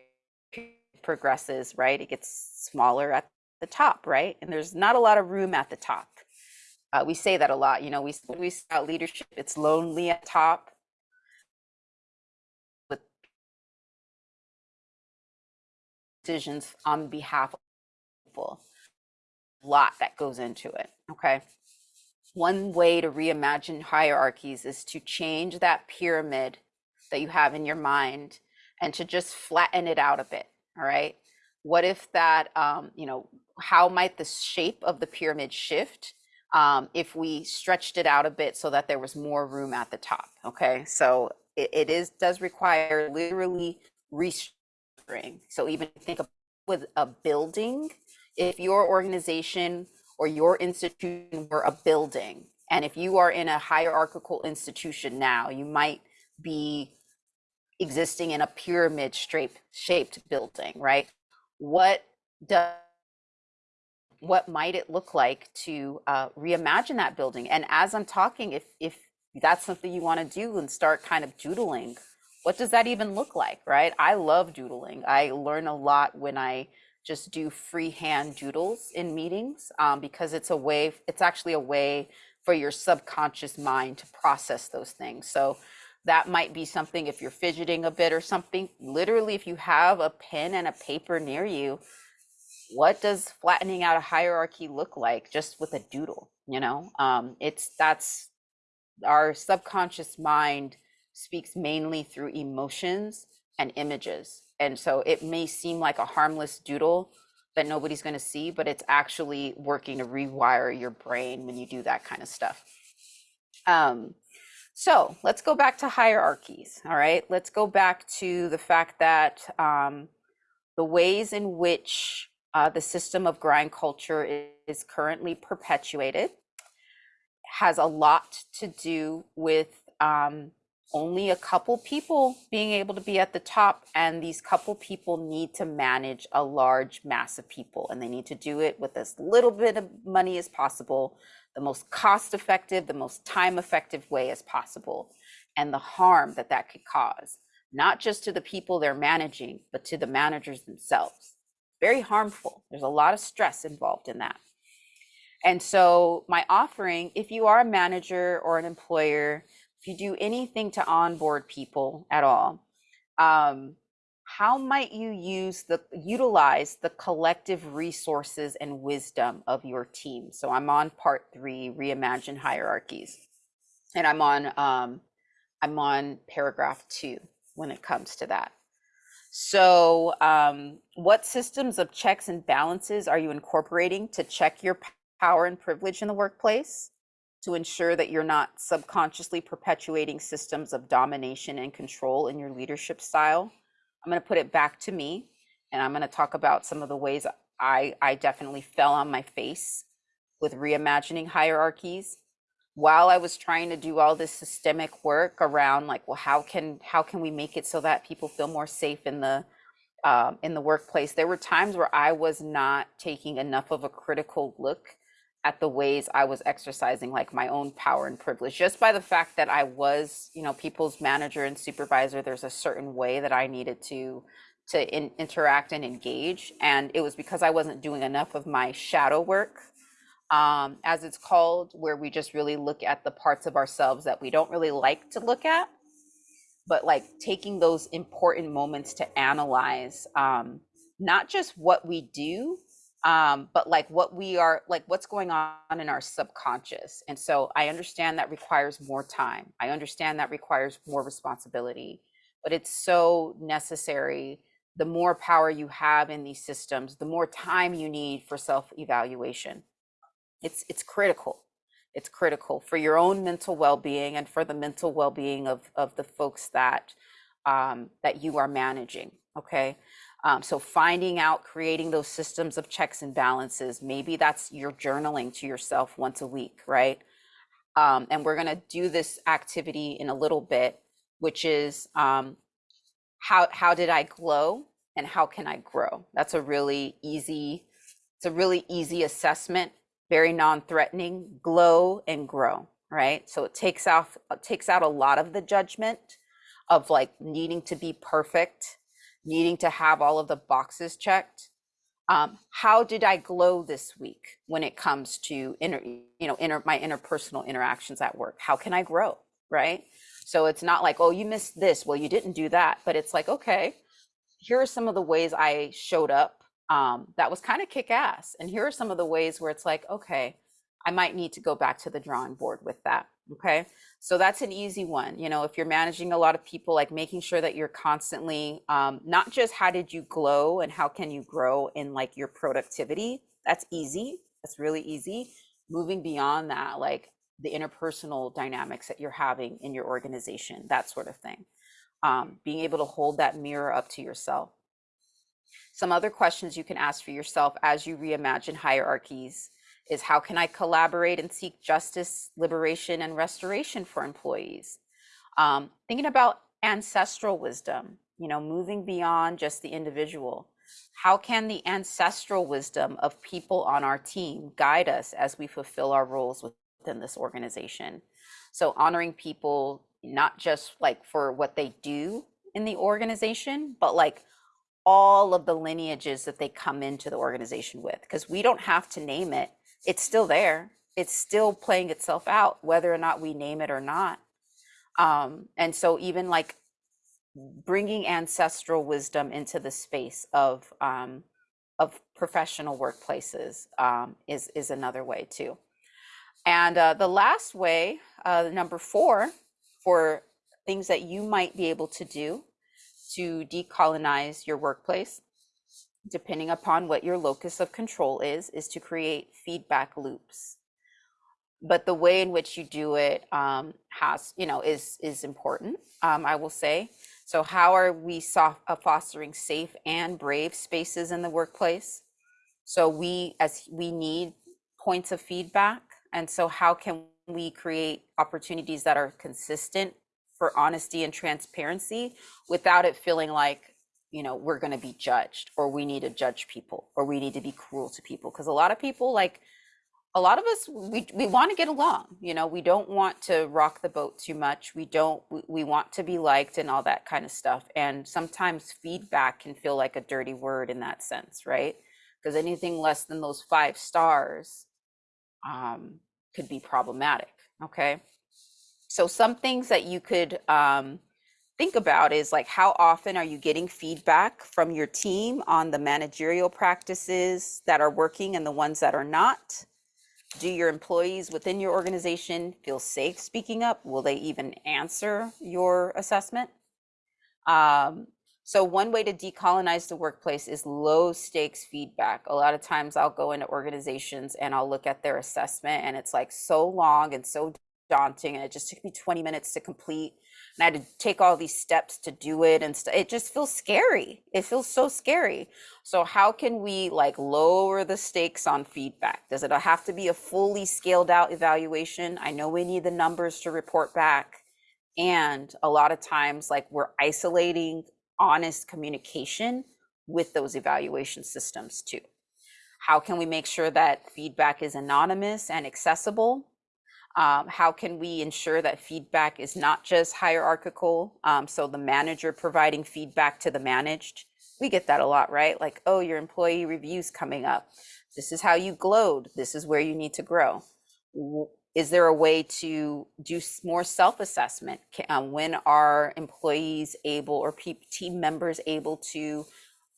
progresses right? It gets smaller at the top right? And there's not a lot of room at the top uh, we say that a lot, you know, we, we about leadership, it's lonely at top. With decisions on behalf of people, a lot that goes into it, okay? One way to reimagine hierarchies is to change that pyramid that you have in your mind and to just flatten it out a bit, all right? What if that, um, you know, how might the shape of the pyramid shift um, if we stretched it out a bit so that there was more room at the top? Okay. So it, it is does require literally restructuring. So even think of with a building, if your organization or your institution were a building, and if you are in a hierarchical institution now, you might be existing in a pyramid shaped shaped building, right? What does what might it look like to uh, reimagine that building? And as I'm talking, if if that's something you want to do and start kind of doodling, what does that even look like, right? I love doodling. I learn a lot when I just do freehand doodles in meetings um, because it's a way, it's actually a way for your subconscious mind to process those things. So that might be something if you're fidgeting a bit or something. Literally, if you have a pen and a paper near you, what does flattening out a hierarchy look like just with a doodle? You know, um, it's that's our subconscious mind speaks mainly through emotions and images. And so it may seem like a harmless doodle that nobody's going to see, but it's actually working to rewire your brain when you do that kind of stuff. Um, so let's go back to hierarchies. All right. Let's go back to the fact that um, the ways in which uh, the system of grind culture is, is currently perpetuated. Has a lot to do with um, only a couple people being able to be at the top and these couple people need to manage a large mass of people and they need to do it with as little bit of money as possible the most cost effective the most time effective way as possible and the harm that that could cause not just to the people they're managing but to the managers themselves very harmful there's a lot of stress involved in that and so my offering if you are a manager or an employer if you do anything to onboard people at all, um, how might you use the utilize the collective resources and wisdom of your team? So I'm on part three, reimagine hierarchies, and I'm on um, I'm on paragraph two when it comes to that. So, um, what systems of checks and balances are you incorporating to check your power and privilege in the workplace? to ensure that you're not subconsciously perpetuating systems of domination and control in your leadership style. I'm going to put it back to me and I'm going to talk about some of the ways I, I definitely fell on my face with reimagining hierarchies while I was trying to do all this systemic work around like, well, how can how can we make it so that people feel more safe in the um, in the workplace? There were times where I was not taking enough of a critical look at the ways I was exercising like my own power and privilege just by the fact that I was, you know, people's manager and supervisor. There's a certain way that I needed to to in, interact and engage, and it was because I wasn't doing enough of my shadow work, um, as it's called, where we just really look at the parts of ourselves that we don't really like to look at, but like taking those important moments to analyze um, not just what we do um, but like what we are like what's going on in our subconscious. And so i understand that requires more time. I understand that requires more responsibility. But it's so necessary. The more power you have in these systems the more time you need for self evaluation it's it's critical it's critical for your own mental well-being and for the mental well-being of of the folks that um, that you are managing okay um, so finding out, creating those systems of checks and balances, maybe that's your journaling to yourself once a week, right? Um, and we're going to do this activity in a little bit, which is um, how how did I glow and how can I grow? That's a really easy, it's a really easy assessment, very non-threatening. Glow and grow, right? So it takes off it takes out a lot of the judgment of like needing to be perfect needing to have all of the boxes checked. Um, how did I glow this week when it comes to inner, you know, inner my interpersonal interactions at work? How can I grow? Right. So it's not like, oh, you missed this. Well, you didn't do that. But it's like, okay, here are some of the ways I showed up um, that was kind of kick ass. And here are some of the ways where it's like, okay, I might need to go back to the drawing board with that. Okay. So that's an easy one. You know, if you're managing a lot of people, like making sure that you're constantly um, not just how did you glow and how can you grow in like your productivity. That's easy. That's really easy. Moving beyond that, like the interpersonal dynamics that you're having in your organization, that sort of thing. Um, being able to hold that mirror up to yourself. Some other questions you can ask for yourself as you reimagine hierarchies is how can I collaborate and seek justice, liberation, and restoration for employees? Um, thinking about ancestral wisdom, you know, moving beyond just the individual. How can the ancestral wisdom of people on our team guide us as we fulfill our roles within this organization? So honoring people, not just like for what they do in the organization, but like all of the lineages that they come into the organization with, because we don't have to name it it's still there. It's still playing itself out, whether or not we name it or not. Um, and so even like bringing ancestral wisdom into the space of um, of professional workplaces um, is is another way too. And uh, the last way, uh, number four, for things that you might be able to do to decolonize your workplace depending upon what your locus of control is, is to create feedback loops. But the way in which you do it um, has, you know, is is important. Um, I will say. So, how are we soft, uh, fostering safe and brave spaces in the workplace? So we, as we need points of feedback, and so how can we create opportunities that are consistent for honesty and transparency without it feeling like you know we're going to be judged or we need to judge people or we need to be cruel to people. Because a lot of people like a lot of us we, we want to get along you know? We don't want to rock the boat too much. We don't we, we want to be liked and all that kind of stuff. And sometimes feedback can feel like a dirty word in that sense right? Because anything less than those five stars um, could be problematic okay so some things that you could um, think about is like how often are you getting feedback from your team on the managerial practices that are working and the ones that are not? Do your employees within your organization feel safe speaking up? Will they even answer your assessment? Um, so one way to decolonize the workplace is low stakes feedback. A lot of times I'll go into organizations and I'll look at their assessment and it's like so long and so daunting and it just took me 20 minutes to complete and I had to take all these steps to do it and st- it just feels scary. It feels so scary. So how can we like lower the stakes on feedback? Does it have to be a fully scaled out evaluation? I know we need the numbers to report back. And a lot of times like we're isolating honest communication with those evaluation systems too. How can we make sure that feedback is anonymous and accessible? Um, how can we ensure that feedback is not just hierarchical? Um, so the manager providing feedback to the managed. We get that a lot, right? Like, oh, your employee reviews coming up. This is how you glowed. This is where you need to grow. Is there a way to do more self-assessment? Um, when are employees able or team members able to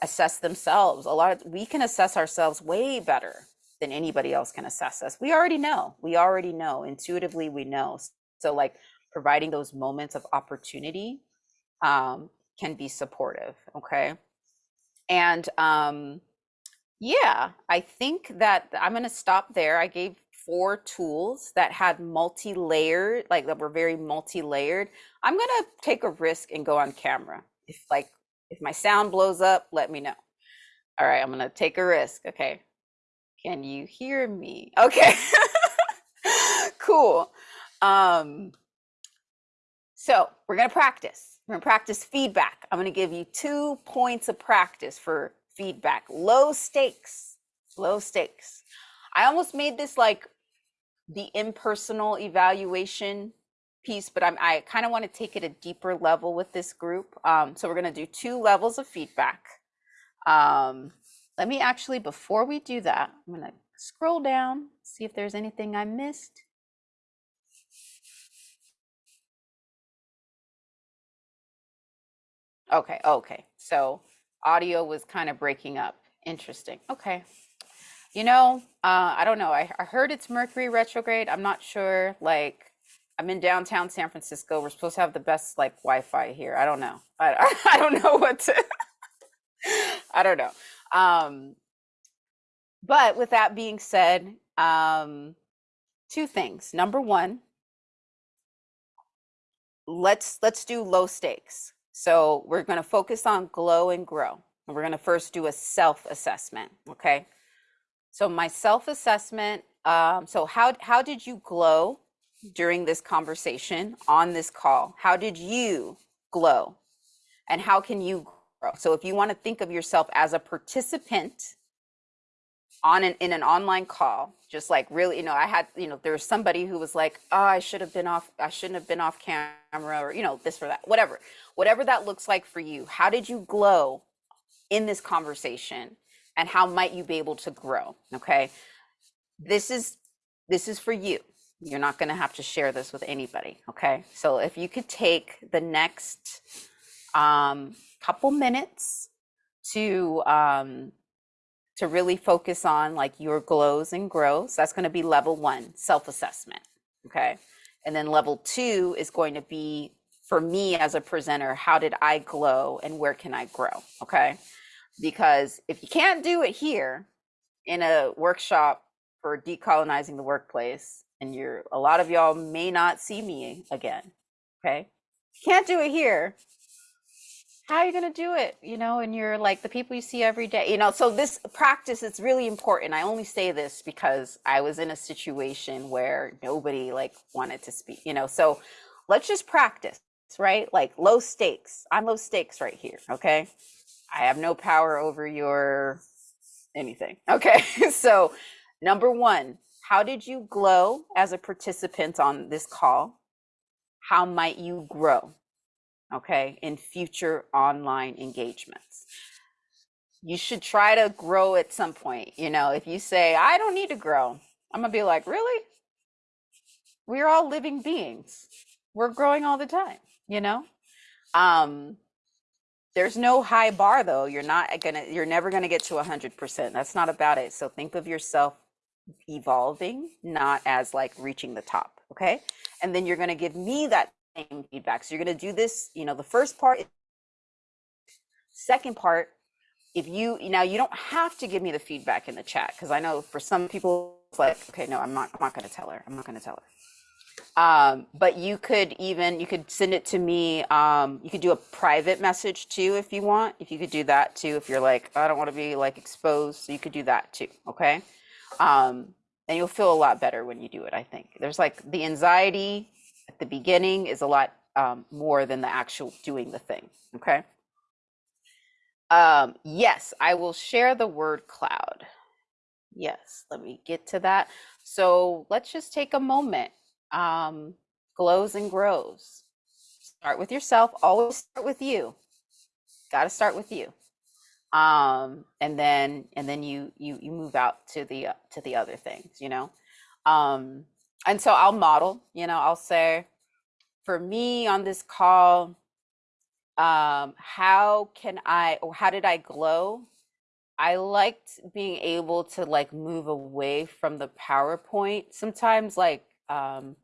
assess themselves? A lot of we can assess ourselves way better than anybody else can assess us. We already know. We already know. Intuitively, we know. So, like providing those moments of opportunity um, can be supportive. Okay. And um, yeah, I think that I'm going to stop there. I gave four tools that had multi-layered, like that were very multi-layered. I'm going to take a risk and go on camera. If like if my sound blows up, let me know. All right, I'm going to take a risk. Okay. Can you hear me? Okay. *laughs* cool. Um, so we're going to practice. We're going to practice feedback. I'm going to give you two points of practice for feedback. Low stakes. Low stakes. I almost made this like the impersonal evaluation piece, but I'm, I kind of want to take it a deeper level with this group. Um, so we're going to do two levels of feedback. Um, let me actually, before we do that, I'm going to scroll down, see if there's anything I missed. Okay, okay. So Audio was kind of breaking up. Interesting. Okay. You know, uh, I don't know. I, I heard it's Mercury retrograde. I'm not sure. Like, I'm in downtown San Francisco. We're supposed to have the best like Wi-Fi here. I don't know. I, I, *laughs* I don't know what to. *laughs* I don't know. Um, but with that being said, um, two things. Number one, let's let's do low stakes. So we're going to focus on glow and grow. And we're going to first do a self-assessment. Okay. So my self-assessment. Um, so how how did you glow during this conversation on this call? How did you glow? And how can you? So if you want to think of yourself as a participant on an in an online call just like really you know i had you know there was somebody who was like oh i should have been off i shouldn't have been off camera or you know this or that whatever. Whatever that looks like for you how did you glow in this conversation and how might you be able to grow okay? This is this is for you. You're not going to have to share this with anybody okay? So if you could take the next um couple minutes to um to really focus on like your glows and grows. That's going to be level one, self assessment. Okay. And then level two is going to be for me as a presenter, how did I glow and where can I grow? Okay. Because if you can't do it here in a workshop for decolonizing the workplace, and you're a lot of y'all may not see me again. Okay. can't do it here how are you going to do it? You know and you're like the people you see every day you know so this practice is really important. I only say this because i was in a situation where nobody like wanted to speak you know so let's just practice right? Like low stakes. I'm low stakes right here okay? I have no power over your anything *laughs* okay? So number one how did you glow as a participant on this call? How might you grow okay, in future online engagements. You should try to grow at some point. You know, if you say, I don't need to grow, I'm gonna be like, really? We're all living beings. We're growing all the time, you know? Um, there's no high bar though. You're not gonna, you're never gonna get to a hundred percent. That's not about it. So think of yourself evolving, not as like reaching the top. Okay. And then you're gonna give me that same feedback. So you're going to do this, you know, the first part, second part, if you, now you don't have to give me the feedback in the chat because I know for some people it's like, okay, no, I'm not, I'm not going to tell her. I'm not going to tell her. Um, but you could even, you could send it to me. Um, you could do a private message too, if you want, if you could do that too, if you're like, I don't want to be like exposed. So you could do that too. Okay. Um, and you'll feel a lot better when you do it. I think there's like the anxiety at the beginning is a lot um, more than the actual doing the thing. Okay. Um, yes, I will share the word cloud. Yes, let me get to that. So let's just take a moment. Um, glows and grows. Start with yourself. Always start with you. Got to start with you. Um, and then and then you you you move out to the uh, to the other things. You know. Um, and so I'll model, you know, I'll say, for me on this call, um, how can I, or how did I glow? I liked being able to like move away from the PowerPoint. Sometimes like, um,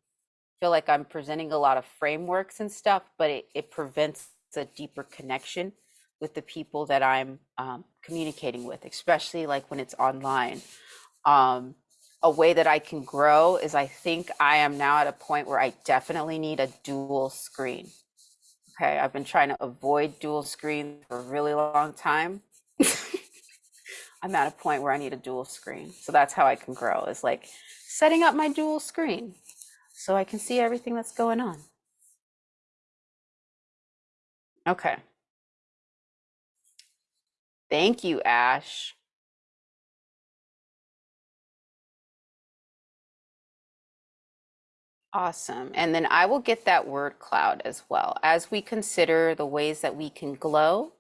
feel like I'm presenting a lot of frameworks and stuff, but it, it prevents a deeper connection with the people that I'm um, communicating with, especially like when it's online. Um, a way that I can grow is I think I am now at a point where I definitely need a dual screen. Okay, I've been trying to avoid dual screen for a really long time. *laughs* I'm at a point where I need a dual screen. So that's how I can grow is like setting up my dual screen so I can see everything that's going on. Okay. Thank you, Ash. Awesome. And then I will get that word cloud as well as we consider the ways that we can glow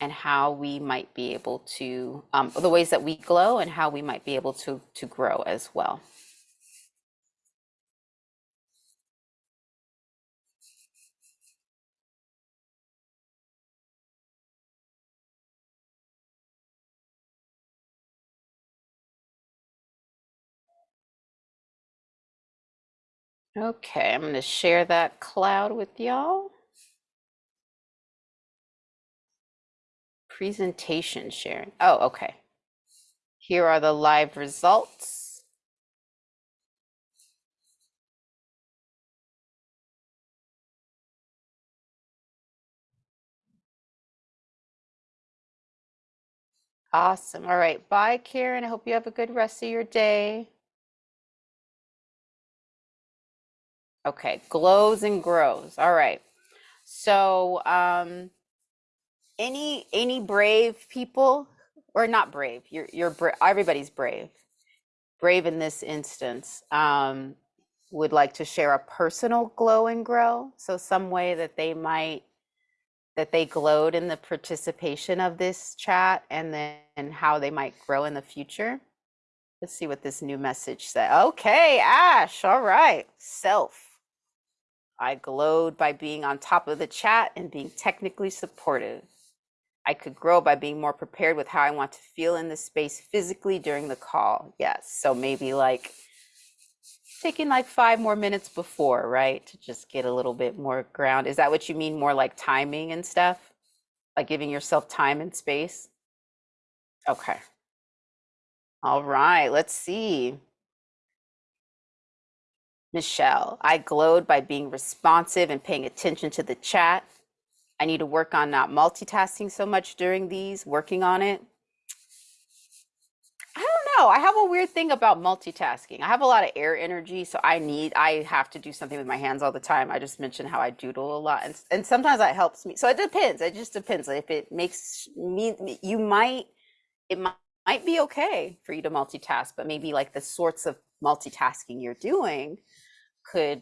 and how we might be able to, um, the ways that we glow and how we might be able to, to grow as well. Okay, I'm going to share that cloud with y'all. Presentation sharing. Oh, okay. Here are the live results. Awesome. All right. Bye, Karen. I hope you have a good rest of your day. Okay, glows and grows. All right. So, um, any any brave people or not brave? You're you're bra- everybody's brave. Brave in this instance. Um, would like to share a personal glow and grow. So some way that they might that they glowed in the participation of this chat and then and how they might grow in the future. Let's see what this new message said. Okay, Ash. All right. Self. I glowed by being on top of the chat and being technically supportive. I could grow by being more prepared with how I want to feel in this space physically during the call. Yes. So maybe like taking like five more minutes before, right? To just get a little bit more ground. Is that what you mean? More like timing and stuff? Like giving yourself time and space? Okay. All right. Let's see. Michelle, I glowed by being responsive and paying attention to the chat. I need to work on not multitasking so much during these, working on it. I don't know. I have a weird thing about multitasking. I have a lot of air energy, so I need, I have to do something with my hands all the time. I just mentioned how I doodle a lot, and, and sometimes that helps me. So it depends. It just depends. If it makes me, you might, it might, might be okay for you to multitask, but maybe like the sorts of multitasking you're doing could,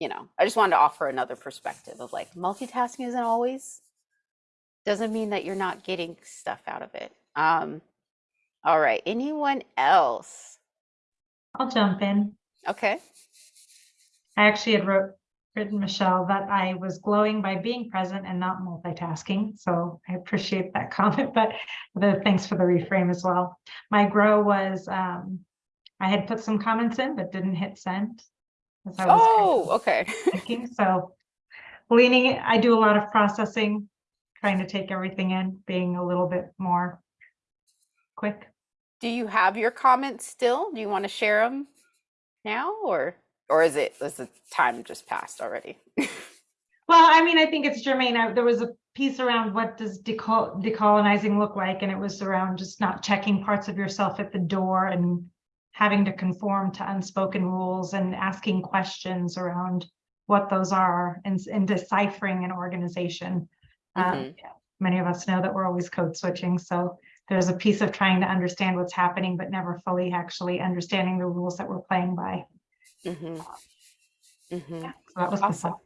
you know, I just wanted to offer another perspective of like multitasking isn't always doesn't mean that you're not getting stuff out of it. Um, all right, anyone else? I'll jump in. Okay. I actually had wrote, written Michelle that I was glowing by being present and not multitasking. So I appreciate that *laughs* comment, but the thanks for the reframe as well. My grow was um, I had put some comments in but didn't hit send. as I was kind Oh, okay. *laughs* thinking. So leaning, I do a lot of processing, trying to take everything in, being a little bit more quick. Do you have your comments still? Do you want to share them now or or is it is the time just passed already? *laughs* Well, I mean, I think it's germane. I- There was a piece around what does decol- decolonizing look like? And it was around just not checking parts of yourself at the door and having to conform to unspoken rules and asking questions around what those are and, and deciphering an organization. Um, Mhm. yeah, Many of us know that we're always code switching, so there's a piece of trying to understand what's happening, but never fully actually understanding the rules that we're playing by. Hmm hmm So that was Awesome. thought.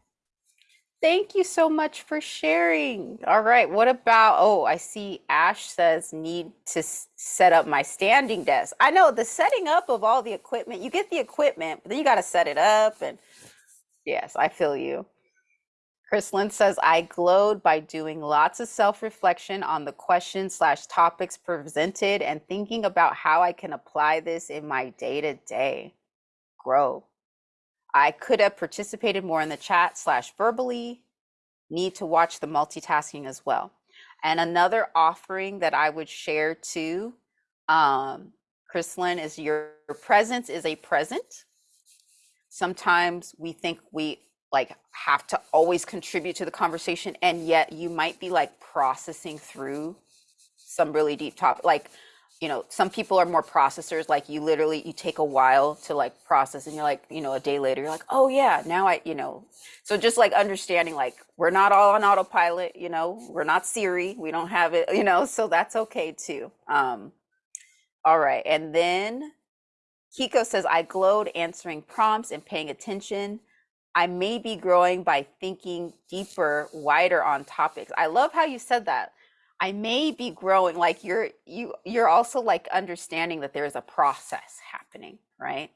Thank you so much for sharing. All right, what about, oh, I see Ash says need to s- set up my standing desk. I know the setting up of all the equipment, you get the equipment, but then you got to set it up and yes, I feel you. Chrislyn says, I glowed by doing lots of self-reflection on the questions slash topics presented and thinking about how I can apply this in my day-to-day. Grow. I could have participated more in the chat slash verbally. Need to watch the multitasking as well. And another offering that I would share too, um, Chrislyn, is your presence is a present. Sometimes we think we like have to always contribute to the conversation, and yet you might be like processing through some really deep topic. Like you know some people are more processors like you literally you take a while to like process and you're like you know a day later you're like oh yeah now i you know. So just like understanding like we're not all on autopilot you know we're not siri we don't have it *laughs* you know so that's okay too um all right and then kiko says i glowed answering prompts and paying attention. I may be growing by thinking deeper wider on topics. I love how you said that I may be growing like you're you you're also like understanding that there's a process happening, right?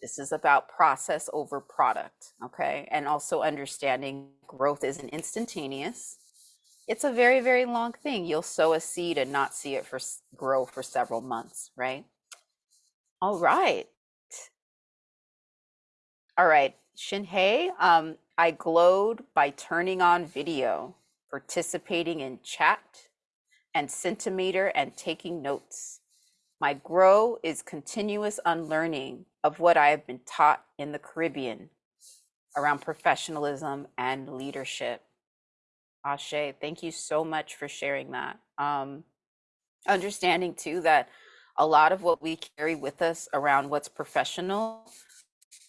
This is about process over product, okay? And also understanding growth isn't instantaneous. It's a very very long thing. You'll sow a seed and not see it for grow for several months, right? All right. All right. Shinhei, um, I glowed by turning on video, participating in chat and Mentimeter and taking notes. My grow is continuous unlearning of what I have been taught in the Caribbean around professionalism and leadership. Ashe, thank you so much for sharing that. Um, understanding too that a lot of what we carry with us around what's professional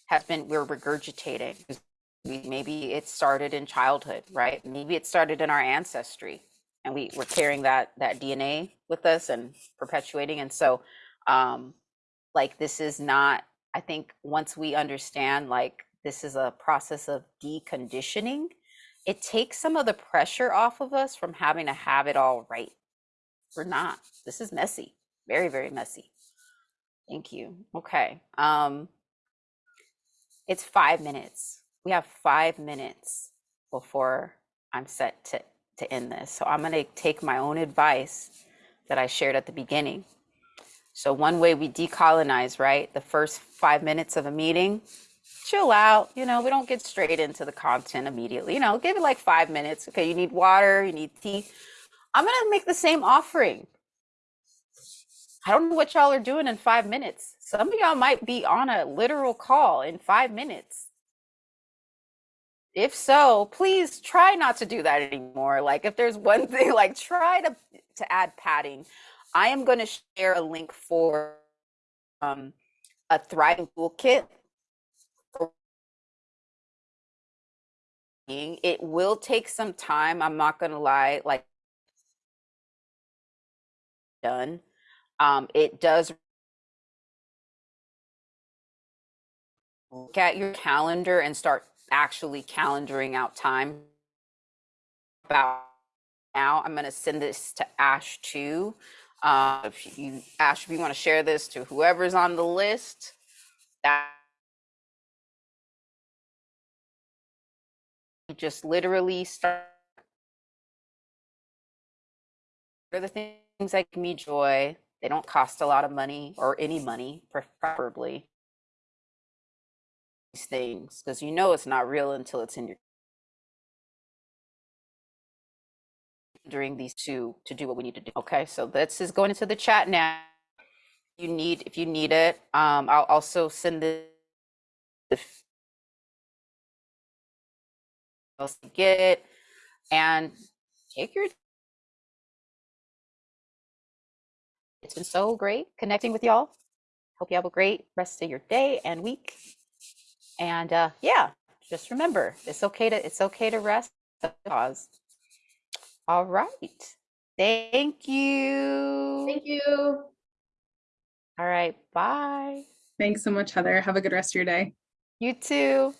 has been we're regurgitating. Maybe it started in childhood, right? Maybe it started in our ancestry, and we we're carrying that that DNA with us and perpetuating. And so, um, like this is not. I think once we understand, like this is a process of deconditioning, it takes some of the pressure off of us from having to have it all right. We're not. This is messy. Very, very messy. Thank you. Okay. Um, it's five minutes. We have five minutes before I'm set to, to end this. So I'm going to take my own advice that I shared at the beginning. So, one way we decolonize, right? The first five minutes of a meeting, chill out. You know, we don't get straight into the content immediately. You know, give it like five minutes. Okay, you need water, you need tea. I'm going to make the same offering. I don't know what y'all are doing in five minutes. Some of y'all might be on a literal call in five minutes. If so, please try not to do that anymore. Like if there's one *laughs* thing, like try to to add padding. I am going to share a link for um, a thriving toolkit. It will take some time. I'm not going to lie. Like done. Um, it does look at your calendar and start actually calendaring out time. About now, I'm going to send this to Ash too. Uh, if you, Ash, if you want to share this to whoever's on the list, that just literally start what are the things that give me joy they don't cost a lot of money or any money preferably these things because you know it's not real until it's in your during these two to do what we need to do okay? So this is going into the chat now. You need if you need it um i'll also send this if else get it and take your it's been so great connecting with y'all. Hope you have a great rest of your day and week and uh yeah just remember it's okay to it's okay to rest pause all right thank you Thank you. all right bye Thanks so much, Heather. Have a good rest of your day. you too